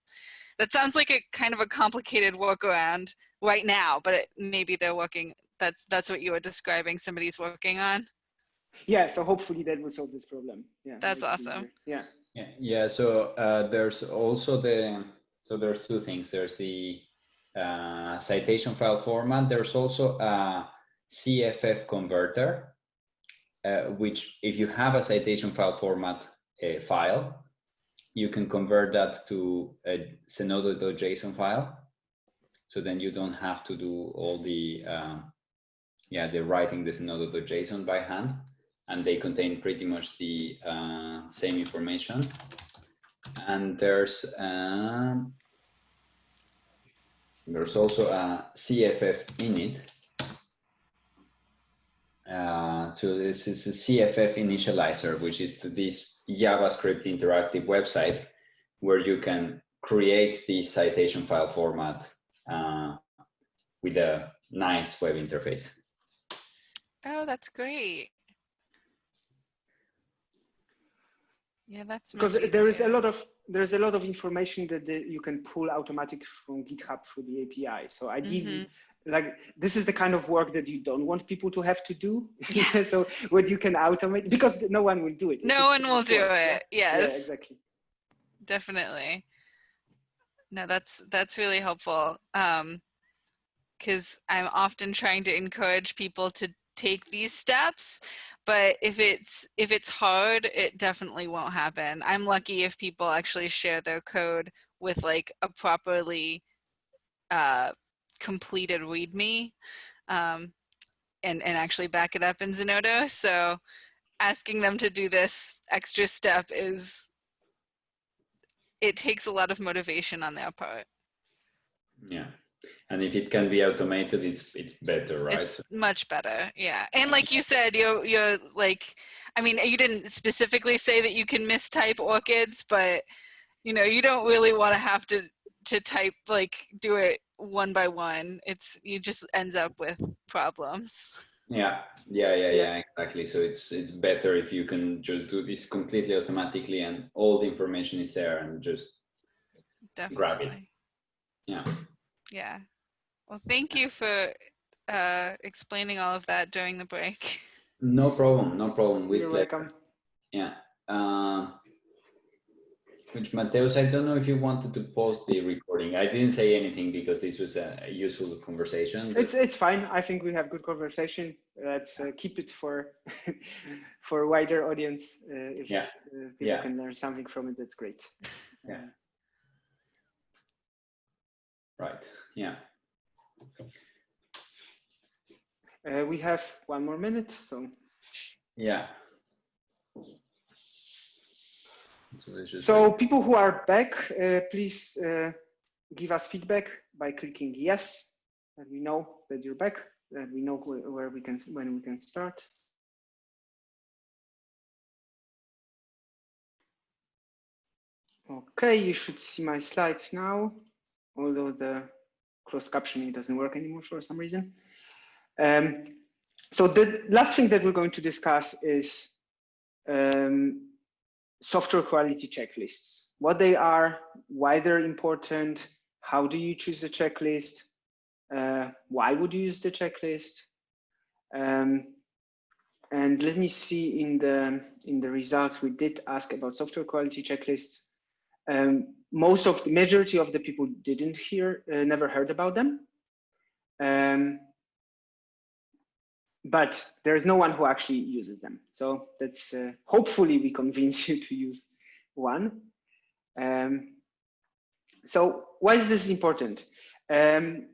that sounds like a kind of a complicated workaround right now. But it, maybe they're working. That's that's what you were describing. Somebody's working on. Yeah. So hopefully that will solve this problem. Yeah. That's awesome. Yeah. Yeah, yeah. So uh, there's also the so there's two things. There's the uh, citation file format. There's also a CFF converter, uh, which if you have a citation file format uh, file, you can convert that to a Zenodo.json file. So then you don't have to do all the um, yeah the writing the Zenodo.json by hand and they contain pretty much the uh, same information. And there's um, there's also a CFF init. Uh, so this is a CFF initializer, which is this JavaScript interactive website where you can create this citation file format uh, with a nice web interface. Oh, that's great. Yeah, that's Because there is a lot of there's a lot of information that the, you can pull automatic from GitHub through the API. So ideally, Mm-hmm. like this is the kind of work that you don't want people to have to do. Yeah. so what you can automate because no one will do it. No just one will do work. It. Yes, Yeah, exactly. definitely. No, that's that's really helpful. Um, because I'm often trying to encourage people to take these steps, but if it's if it's hard, it definitely won't happen. I'm lucky if people actually share their code with like a properly uh, completed README um, and, and actually back it up in Zenodo. So asking them to do this extra step is, it takes a lot of motivation on their part. Yeah. And if it can be automated, it's it's better, right? It's much better, yeah. And like you said, you're you're like, I mean, you didn't specifically say that you can mistype ORCIDs but you know, you don't really want to have to to type like do it one by one. It's you just ends up with problems. Yeah, yeah, yeah, yeah, exactly. So it's it's better if you can just do this completely automatically and all the information is there and just Definitely. grab it. Yeah. Yeah. Well, thank you for uh, explaining all of that during the break. No problem, no problem. With You're pleasure. welcome. Yeah. Uh, which Mateusz, I don't know if you wanted to post the recording. I didn't say anything because this was a, a useful conversation. It's it's fine. I think we have good conversation. Let's uh, keep it for for wider audience. Uh, if Yeah. uh, people Yeah. can learn something from it, that's great. Yeah. Right. Yeah. Uh, we have one more minute, so Yeah. So, so people who are back, uh, please uh, give us feedback by clicking yes, that we know that you're back, that we know wh- where we can when we can start. Okay, you should see my slides now, although the closed captioning doesn't work anymore for some reason. Um, so the last thing that we're going to discuss is um, software quality checklists, what they are, why they're important, how do you choose a checklist, uh, why would you use the checklist, um, and let me see in the in the results we did ask about software quality checklists. Um, most of the majority of the people didn't hear, uh, never heard about them. Um, but there's no one who actually uses them. So that's uh, hopefully we convince you to use one. Um, so why is this important? Um,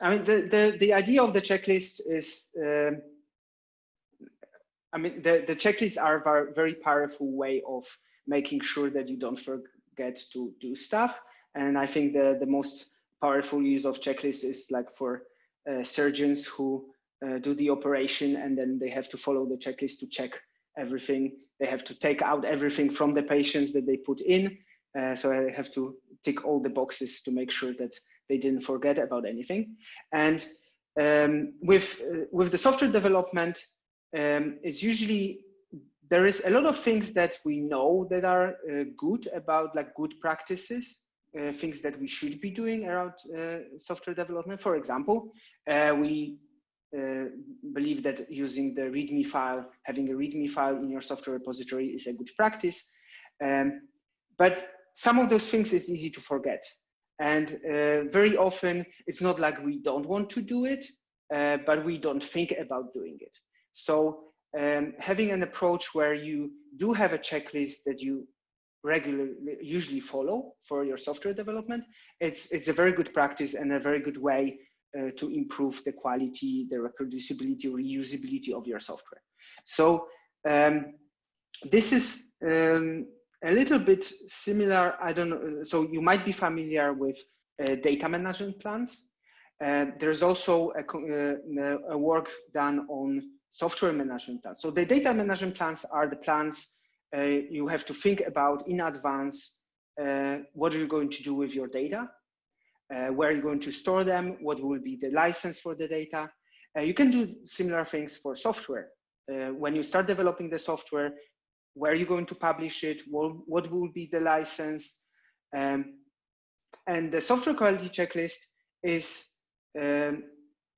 I mean, the, the, the idea of the checklist is, um, I mean, the, the checklists are a very powerful way of making sure that you don't forget to do stuff. And I think the, the most powerful use of checklists is like for uh, surgeons who uh, do the operation and then they have to follow the checklist to check everything. They have to take out everything from the patients that they put in. Uh, so I have to tick all the boxes to make sure that they didn't forget about anything. And um, with, uh, with the software development, um, it's usually, there is a lot of things that we know that are uh, good about like good practices, uh, things that we should be doing around uh, software development. For example, uh, we uh, believe that using the README file, having a README file in your software repository is a good practice. Um, but some of those things is easy to forget. And uh, very often it's not like we don't want to do it, but we don't think about doing it. So um, having an approach where you do have a checklist that you regularly usually follow for your software development, it's, it's a very good practice and a very good way uh, to improve the quality, the reproducibility, reusability of your software. So um, this is um, a little bit similar. I don't know. So you might be familiar with uh, data management plans. Uh, there's also a, uh, a, work done on software management plans. So the data management plans are the plans uh, you have to think about in advance. Uh, what are you going to do with your data? uh, where you're going to store them, what will be the license for the data. Uh, you can do similar things for software. Uh, when you start developing the software, where are you going to publish it? What, what will be the license? Um, and the software quality checklist is um,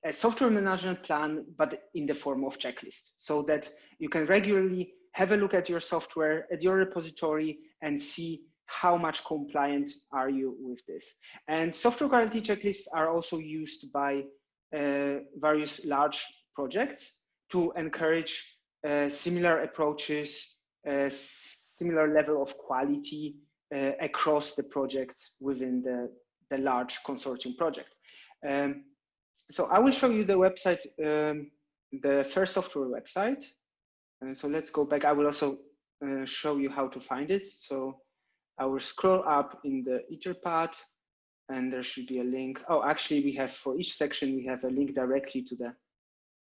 a software management plan, but in the form of checklist, so that you can regularly have a look at your software, at your repository, and see how much compliant are you with this? And software quality checklists are also used by uh, various large projects to encourage uh, similar approaches, uh, similar level of quality uh, across the projects within the, the large consortium project. Um, so I will show you the website, um, the FAIR software website. And so let's go back. I will also uh, show you how to find it. So I will scroll up in the Etherpad and there should be a link. Oh, actually we have for each section, we have a link directly to the,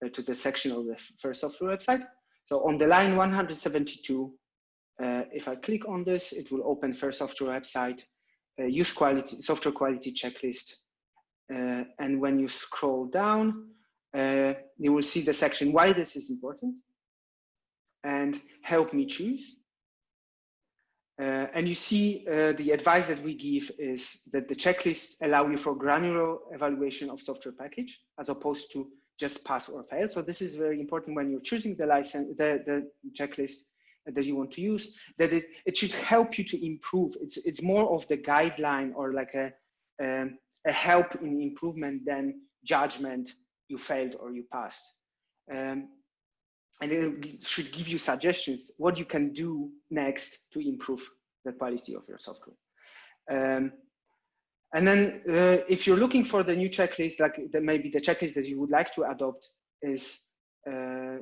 uh, to the section of the FAIR software website. So on the line 172, uh, if I click on this, it will open FAIR software website, uh, use quality, software quality checklist. Uh, and when you scroll down, uh, you will see the section why this is important and help me choose. Uh, and you see uh, the advice that we give is that the checklists allow you for granular evaluation of software package as opposed to just pass or fail. So this is very important when you're choosing the license, the, the checklist that you want to use, that it, it should help you to improve. It's, it's more of the guideline or like a, um, a help in improvement than judgment you failed or you passed. Um, and it should give you suggestions what you can do next to improve the quality of your software. Um, and then uh, if you're looking for the new checklist, like the, maybe the checklist that you would like to adopt is, uh,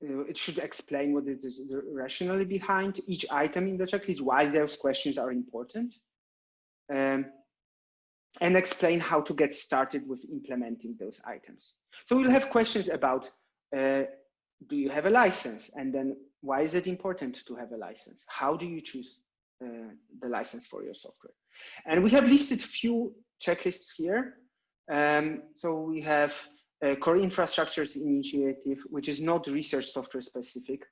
it should explain what is rationally behind each item in the checklist, why those questions are important, um, and explain how to get started with implementing those items. So we'll have questions about uh, do you have a license? And then why is it important to have a license? How do you choose uh, the license for your software? And we have listed a few checklists here. Um, so we have a core infrastructures initiative, which is not research software specific.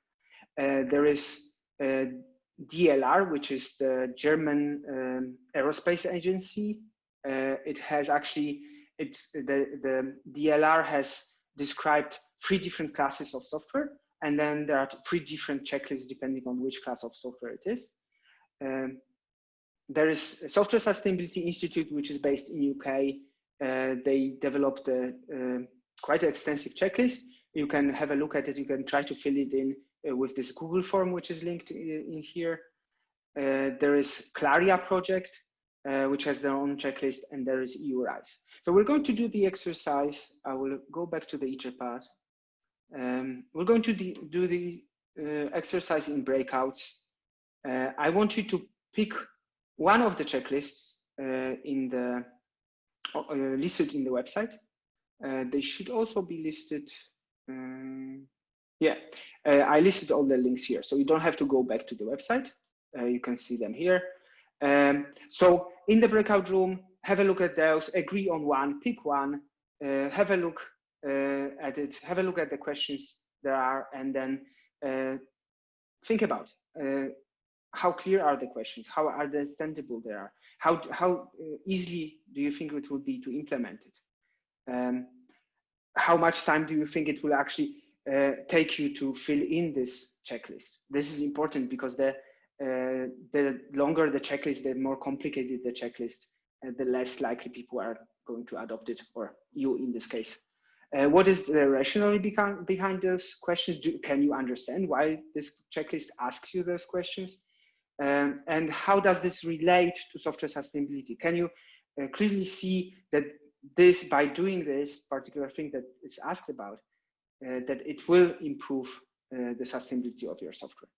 Uh, there is DLR, which is the German um, aerospace agency. Uh, it has actually, it's the, the DLR has described three different classes of software. And then there are three different checklists depending on which class of software it is. Um, there is Software Sustainability Institute, which is based in UK. Uh, they developed a, uh, quite an extensive checklist. You can have a look at it. You can try to fill it in uh, with this Google form, which is linked in, in here. Uh, there is CLARIAH project, uh, which has their own checklist, and there is EURISE. So we're going to do the exercise. I will go back to the Etherpad. Um, we're going to do the uh, exercise in breakouts. Uh, I want you to pick one of the checklists uh, in the uh, listed in the website. They should also be listed. Um, yeah, I listed all the links here, so you don't have to go back to the website. you can see them here. Um, so in the breakout room, have a look at those, agree on one, pick one, have a look uh, at it, have a look at the questions there are, and then uh, think about uh, how clear are the questions, how understandable they are, how how easily do you think it would be to implement it, um, how much time do you think it will actually uh, take you to fill in this checklist. This is important because the uh, the longer the checklist, the more complicated the checklist, uh, the less likely people are going to adopt it, or you in this case. Uh, what is the rationale behind, behind those questions? Do, can you understand why this checklist asks you those questions? Um, and how does this relate to software sustainability? Can you uh, clearly see that this, by doing this particular thing that it's asked about, uh, that it will improve uh, the sustainability of your software?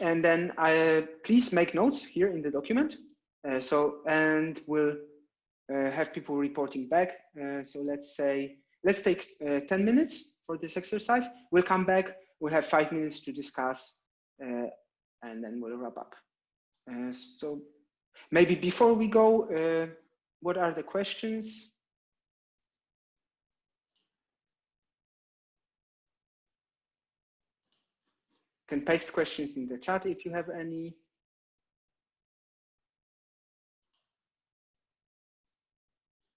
And then I, please make notes here in the document. Uh, so, and we'll have people reporting back. so let's say let's take uh, 10 minutes for this exercise. We'll come back. We'll have five minutes to discuss, uh, and then we'll wrap up. Uh, so maybe before we go, uh, what are the questions? Can paste questions in the chat if you have any.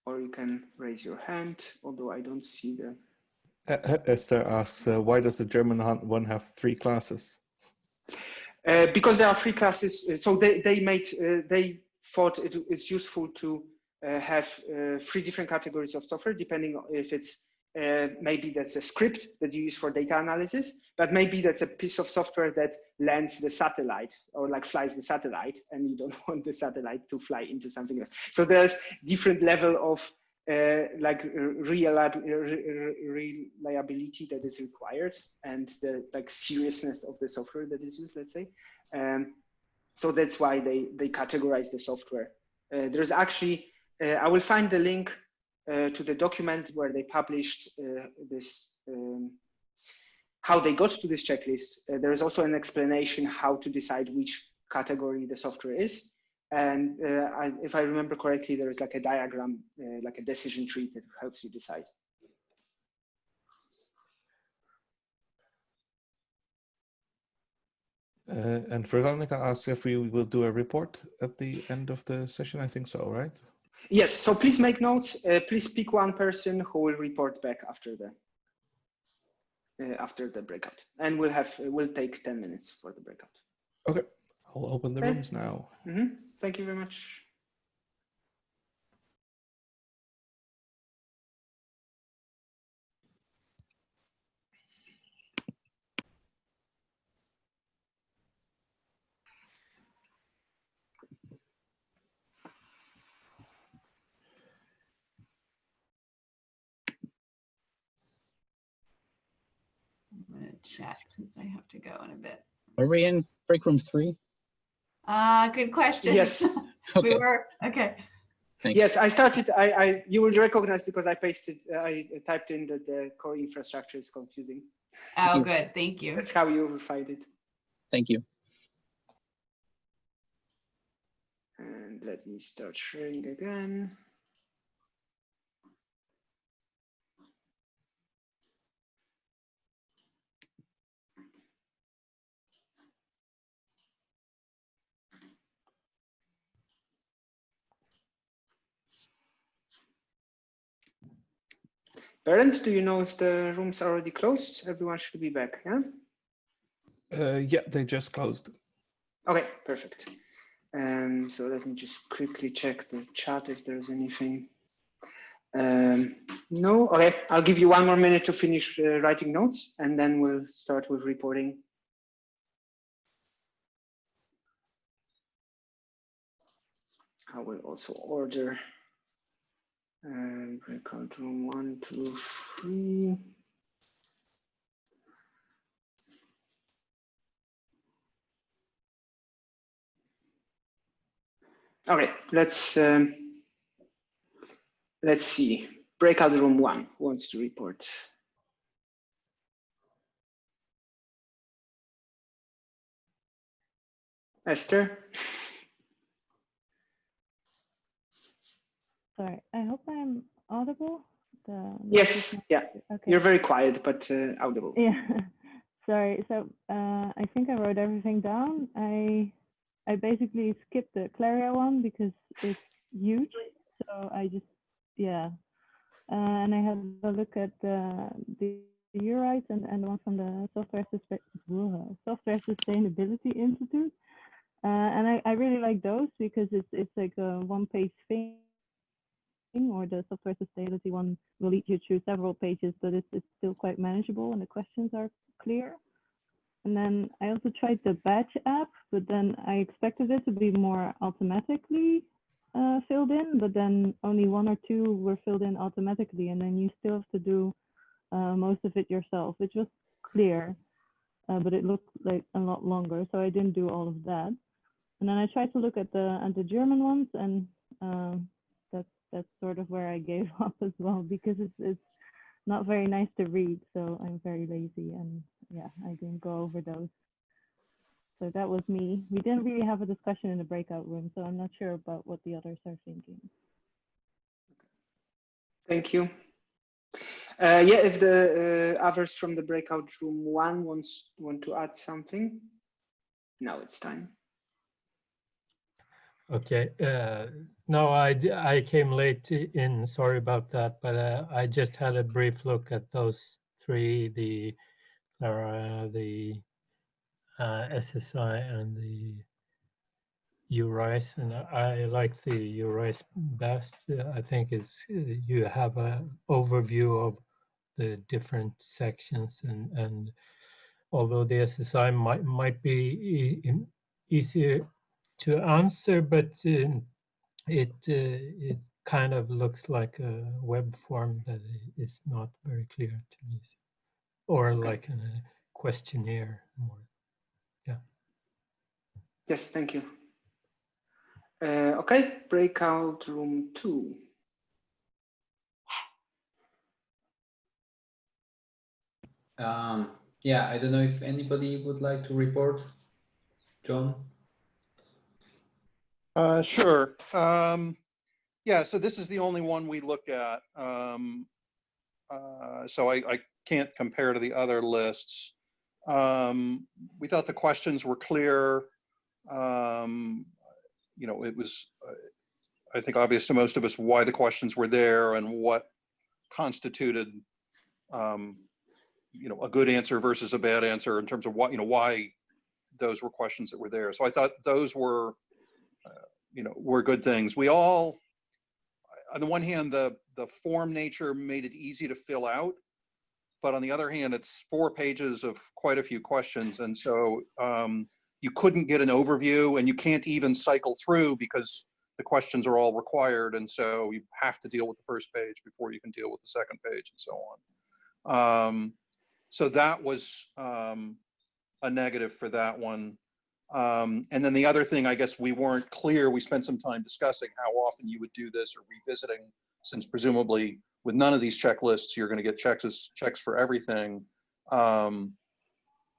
or you can raise your hand, although I don't see the. Uh, Esther asks, uh, why does the German one have three classes? Uh, because there are three classes. Uh, so they, they made, uh, they thought it, it's useful to uh, have three different categories of software, depending on if it's uh, maybe that's a script that you use for data analysis, but maybe that's a piece of software that lands the satellite or like flies the satellite and you don't want the satellite to fly into something else. So there's different level of uh, like reliability that is required and the like seriousness of the software that is used, let's say. Um, so that's why they, they categorize the software. Uh, there's actually, uh, I will find the link uh, to the document where they published uh, this, um, how they got to this checklist. Uh, there is also an explanation how to decide which category the software is. And uh, I, if I remember correctly, there is like a diagram, uh, like a decision tree that helps you decide. And Veronica asked if we will do a report at the end of the session. I think so, right? Yes. So please make notes. Uh, please pick one person who will report back after the uh, after the breakout, and we'll have we'll take ten minutes for the breakout. Okay. I'll open the Okay. rooms now. Mm -hmm. Thank you very much. I'm gonna chat since I have to go in a bit. Are we in break room three? Uh, good question. Yes. We were, okay. thank you. Yes, I started. I, I you will recognize because I pasted. Uh, I typed in that the core infrastructure is confusing. Oh, you. good, thank you. That's how you will find it. Thank you. And let me start sharing again. Berend, do you know if the rooms are already closed? Everyone should be back, yeah? Uh, yeah, they just closed. Okay, perfect. Um, so let me just quickly check the chat if there's anything. Um, no, okay, I'll give you one more minute to finish uh, writing notes and then we'll start with reporting. I will also order um, breakout room one, two, three. Okay, let's um, let's see. Breakout room one wants to report. Esther. Sorry, I hope I'm audible. The Yes, yeah, Okay. you're very quiet but uh, audible. Yeah. Sorry. So uh, I think I wrote everything down. I I basically skipped the CLARIAH one because it's huge. So I just yeah. Uh, and I had a look at the the EURISE and, and one from the Software Software Sustainability Institute. Uh, and I, I really like those because it's it's like a one page thing or the software sustainability one will lead you through several pages, but it's, it's still quite manageable and the questions are clear. And then I also tried the badge app, but then I expected it to be more automatically uh, filled in, but then only one or two were filled in automatically. And then you still have to do uh, most of it yourself, which was clear, uh, but it looked like a lot longer. So I didn't do all of that. And then I tried to look at the at the German ones, and um, that's sort of where I gave up as well because it's it's not very nice to read. So I'm very lazy, and yeah, I didn't go over those. So that was me. We didn't really have a discussion in the breakout room, so I'm not sure about what the others are thinking. Thank you. Uh, yeah, if the uh, others from the breakout room one wants want to add something, now it's time. Okay. Uh, no, I came late in. Sorry about that, but uh, I just had a brief look at those three: the uh, the uh, SSI and the EURISE, and I I like the EURISE best. I think it's you have a overview of the different sections, and and although the SSI might might be e- easier to answer, but um, it uh, it kind of looks like a web form that is not very clear to me, or like a questionnaire more. Yeah. Yes, thank you. Uh, okay, breakout room two. Um, yeah, I don't know if anybody would like to report. John? Uh, sure. Um, yeah, so this is the only one we looked at. Um, uh, so I, I can't compare to the other lists. Um, we thought the questions were clear. Um, you know, it was, I think, obvious to most of us why the questions were there and what constituted, um, you know, a good answer versus a bad answer in terms of what, you know, why those were questions that were there. So I thought those were, you know, were good things. We all, on the one hand, the the form nature made it easy to fill out, but on the other hand, it's four pages of quite a few questions, and so um, you couldn't get an overview, and you can't even cycle through because the questions are all required, and so you have to deal with the first page before you can deal with the second page, and so on. Um, so that was um, a negative for that one. Um, and then the other thing, I guess we weren't clear, we spent some time discussing how often you would do this or revisiting, since presumably with none of these checklists, you're going to get checks, checks for everything. Um,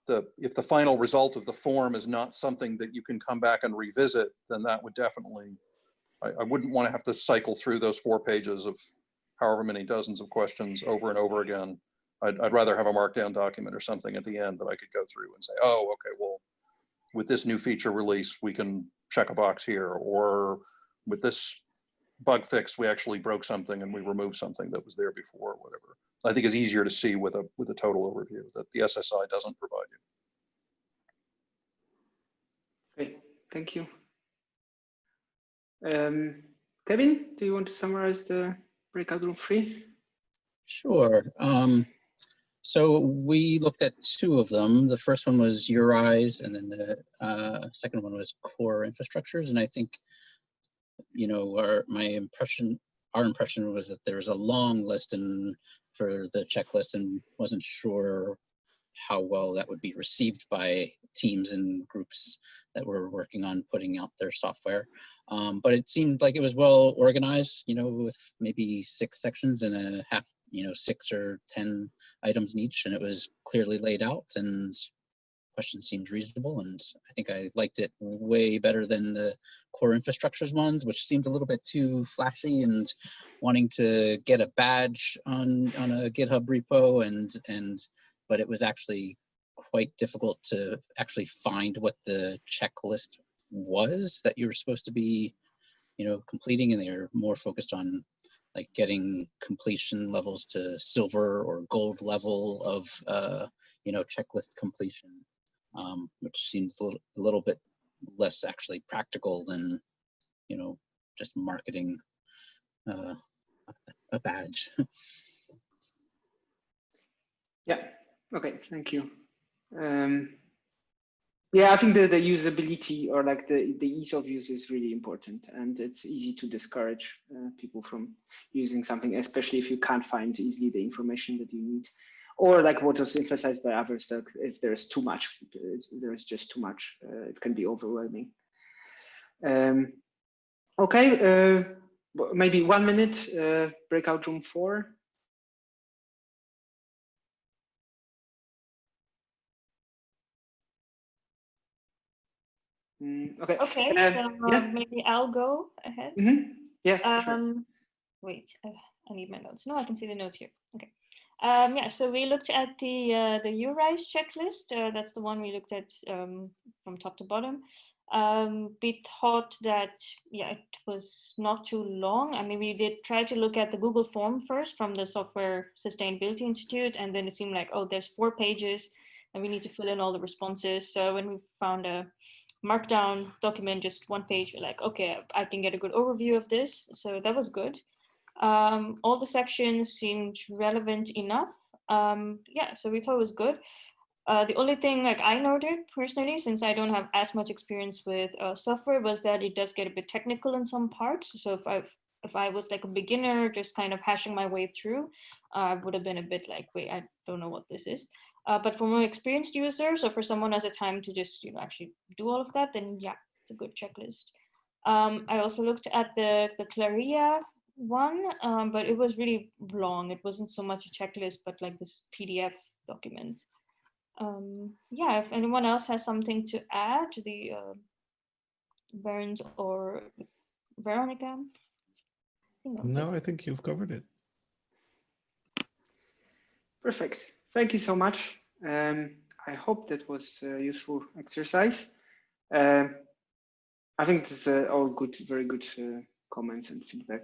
the, if the final result of the form is not something that you can come back and revisit, then that would definitely, I, I wouldn't want to have to cycle through those four pages of however many dozens of questions over and over again. I'd, I'd rather have a markdown document or something at the end that I could go through and say, oh, okay, well, with this new feature release, we can check a box here, or with this bug fix, we actually broke something and we removed something that was there before, or whatever. I think is easier to see with a with a total overview that the SSI doesn't provide you. Great, thank you. Um, Kevin, do you want to summarize the breakout room three? Sure. Um, so we looked at two of them. The first one was EURISE, and then the uh, second one was core infrastructures. And I think, you know, our my impression, our impression was that there was a long list and for the checklist, and wasn't sure how well that would be received by teams and groups that were working on putting out their software. Um, but it seemed like it was well organized, you know, with maybe six sections and a half you know, six or 10 items in each and it was clearly laid out and question seemed reasonable. And I think I liked it way better than the core infrastructures ones, which seemed a little bit too flashy and wanting to get a badge on, on a GitHub repo and, and, but it was actually quite difficult to actually find what the checklist was that you were supposed to be, you know, completing and they were more focused on like getting completion levels to silver or gold level of uh, you know checklist completion, um, which seems a little, a little bit less actually practical than you know just marketing uh, a badge. yeah. Okay. Thank you. Um, yeah, I think the, the usability or like the, the ease of use is really important and it's easy to discourage uh, people from using something, especially if you can't find easily the information that you need. Or like what was emphasized by others, that if there's too much, there's just too much, uh, it can be overwhelming. Um, okay, uh, maybe one minute, uh, breakout room four. Mm, okay. Okay. Uh, so yeah. maybe I'll go ahead. Mm -hmm. Yeah. Um, sure. Wait, uh, I need my notes. No, I can see the notes here. Okay. Um, yeah. So we looked at the uh, the EURISE checklist. Uh, that's the one we looked at um, from top to bottom. Um, we thought that yeah, it was not too long. I mean, we did try to look at the Google form first from the Software Sustainability Institute, and then it seemed like oh, there's four pages, and we need to fill in all the responses. So when we found a markdown document, just one page, like, okay, I can get a good overview of this. So that was good. Um, all the sections seemed relevant enough. Um, yeah, so we thought it was good. Uh, the only thing like I noted personally, since I don't have as much experience with uh, software, was that it does get a bit technical in some parts. So if I if I was like a beginner, just kind of hashing my way through, uh, I would have been a bit like, wait, I don't know what this is. Uh, but for more experienced users or for someone has a time to just, you know, actually do all of that, then yeah, it's a good checklist. Um, I also looked at the, the CLARIAH one, um, but it was really long. It wasn't so much a checklist, but like this PDF document. Um, yeah, if anyone else has something to add to the uh, Bernd or Veronica? No, I think you've covered it. Perfect. Thank you so much. Um, I hope that was a useful exercise. Uh, I think this is uh, all good, very good uh, comments and feedback.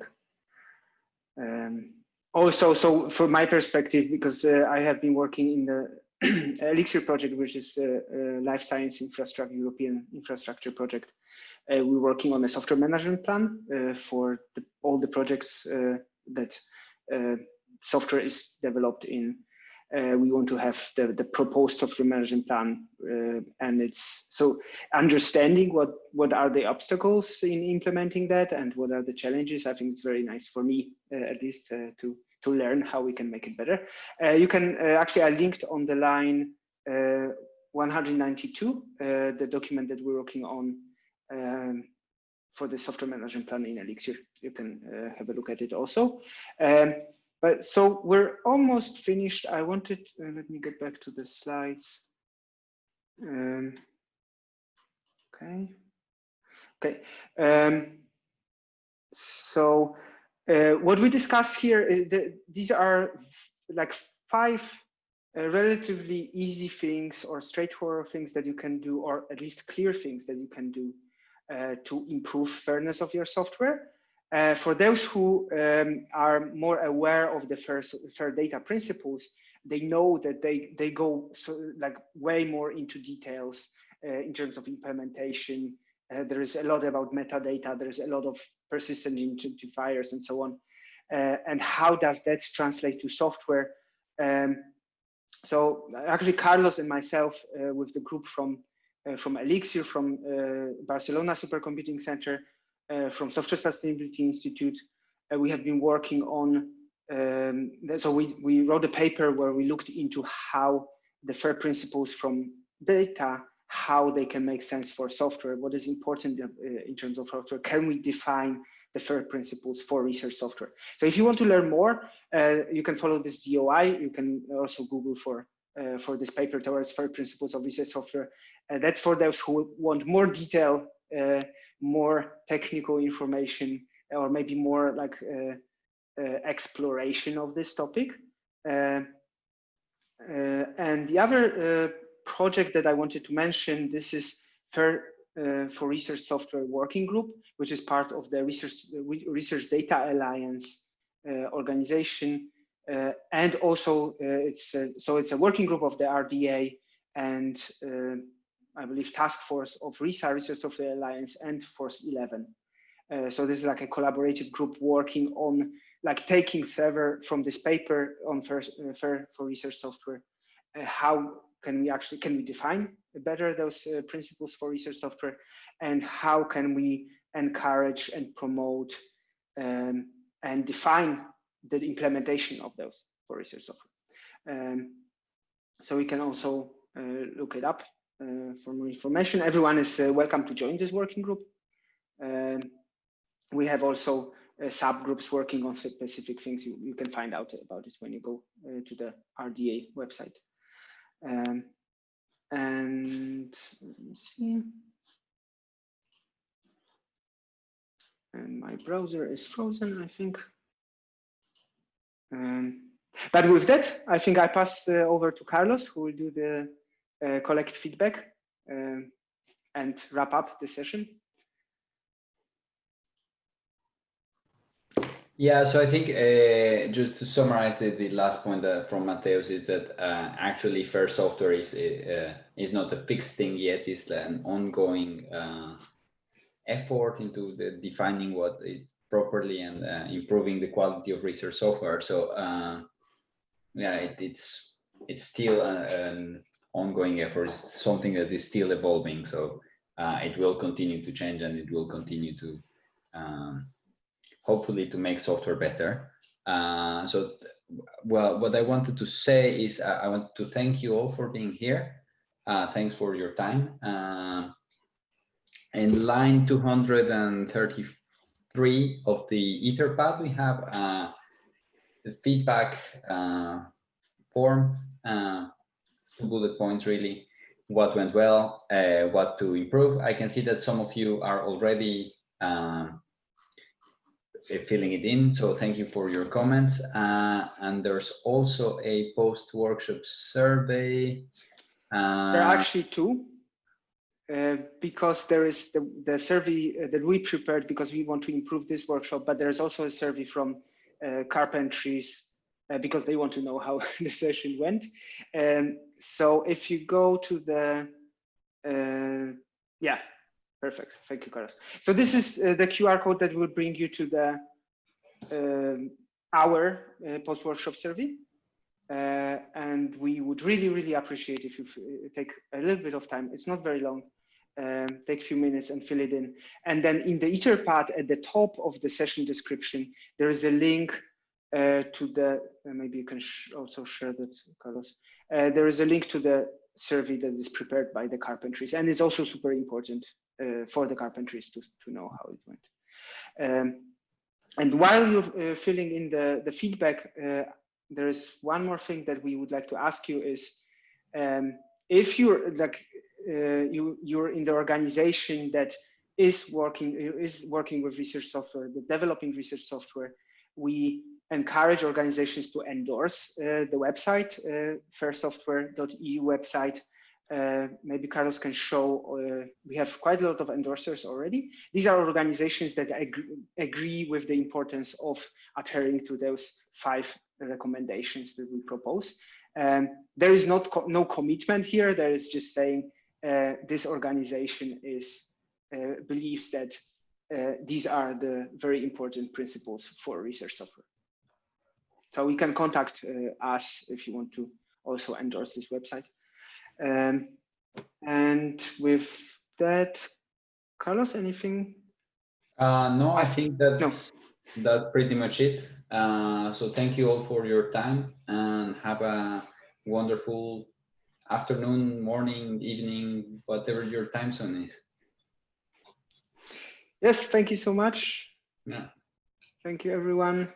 Um, also, so from my perspective, because uh, I have been working in the Elixir project, which is a, a life science infrastructure, European infrastructure project. Uh, we're working on a software management plan uh, for the, all the projects uh, that uh, software is developed in. Uh, we want to have the, the proposed software management plan uh, and it's so understanding what what are the obstacles in implementing that and what are the challenges i think it's very nice for me at least to to learn how we can make it better. You can actually, I linked on the line uh, 192, the document that we're working on um, for the software management plan in Elixir. You can have a look at it also. Um, but so we're almost finished. I wanted, let me get back to the slides. Um, okay. Okay. Um, so uh, what we discussed here, is that these are like five uh, relatively easy things or straightforward things that you can do, or at least clear things that you can do uh, to improve fairness of your software. Uh, for those who um, are more aware of the fair, fair data principles, they know that they, they go so, like way more into details uh, in terms of implementation, uh, there is a lot about metadata. There's a lot of persistent identifiers and so on. Uh, and how does that translate to software? Um, so actually, Carlos and myself, uh, with the group from uh, from Elixir, from uh, Barcelona Supercomputing Center, uh, from Software Sustainability Institute, we have been working on. Um, so we we wrote a paper where we looked into how the FAIR principles from data how they can make sense for software, what is important uh, in terms of software, can we define the FAIR principles for research software. So if you want to learn more, uh, you can follow this DOI. You can also Google for uh, for this paper towards FAIR principles of research software. Uh, that's for those who want more detail, uh, more technical information, or maybe more like uh, exploration of this topic. and the other project that I wanted to mention, this is FAIR uh, for Research Software Working Group, which is part of the Research, Research Data Alliance uh, organization. Uh, and also uh, it's, so it's a working group of the RDA and uh, I believe task force of ReSA, Research Software Alliance and Force 11. Uh, so this is like a collaborative group working on like taking further from this paper on FAIR, FAIR for research software, how can we actually can we define better those uh, principles for research software and how can we encourage and promote um, and define the implementation of those for research software. Um, so we can also uh, look it up uh, for more information. Everyone is uh, welcome to join this working group. Um, we have also uh, subgroups working on specific things. You, you, can find out about it when you go uh, to the rda website. Um, and see. And my browser is frozen, I think. Um, but with that, I think I pass uh, over to Carlos, who will do the uh, collect feedback uh, and wrap up the session. Yeah, so I think uh, just to summarize the, the last point from Mateusz is that uh, actually fair software is uh, is not a fixed thing yet. It's an ongoing uh, effort into the defining what it properly and uh, improving the quality of research software. So yeah, it, it's it's still a, an ongoing effort. It's something that is still evolving. So it will continue to change and it will continue to um, hopefully to make software better. Uh, so, well, what I wanted to say is uh, I want to thank you all for being here. Uh, thanks for your time. Uh, in line 233 of the Etherpad, we have uh, the feedback uh, form, two bullet points really, what went well, what to improve. I can see that some of you are already um, filling it in. So thank you for your comments. Uh, and there's also a post-workshop survey. Uh, there are actually two. Uh, because there is the, the survey uh, that we prepared because we want to improve this workshop, but there's also a survey from uh, carpentries uh, because they want to know how the session went. Um, so if you go to the, yeah, Perfect. Thank you, Carlos. So this is uh, the QR code that will bring you to the um, our uh, post-workshop survey. Uh, and we would really, really appreciate if you uh, take a little bit of time. It's not very long. Um, take a few minutes and fill it in. And then in the Etherpad at the top of the session description, there is a link uh, to the, uh, maybe you can sh also share that, Carlos. there is a link to the survey that is prepared by the carpentries and it's also super important uh, for the carpentries to, to know how it went. Um, and while you're uh, filling in the, the feedback, uh, there is one more thing that we would like to ask you is um, if you're like uh, you you're in the organization that is working is working with research software, the developing research software, we encourage organizations to endorse uh, the website, uh, fairsoftware.eu website. Uh, maybe Carlos can show, uh, we have quite a lot of endorsers already. These are organizations that agree, agree with the importance of adhering to those five recommendations that we propose. Um, there is not co no commitment here. There is just saying uh, this organization is uh, believes that uh, these are the very important principles for research software. So we can contact uh, us if you want to also endorse this website. Um, and with that, Carlos, anything? Uh, no, I think that no. that's pretty much it. Uh, so thank you all for your time and have a wonderful afternoon, morning, evening, whatever your time zone is. Yes, thank you so much. Yeah. Thank you, everyone.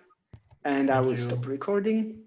And I will stop recording.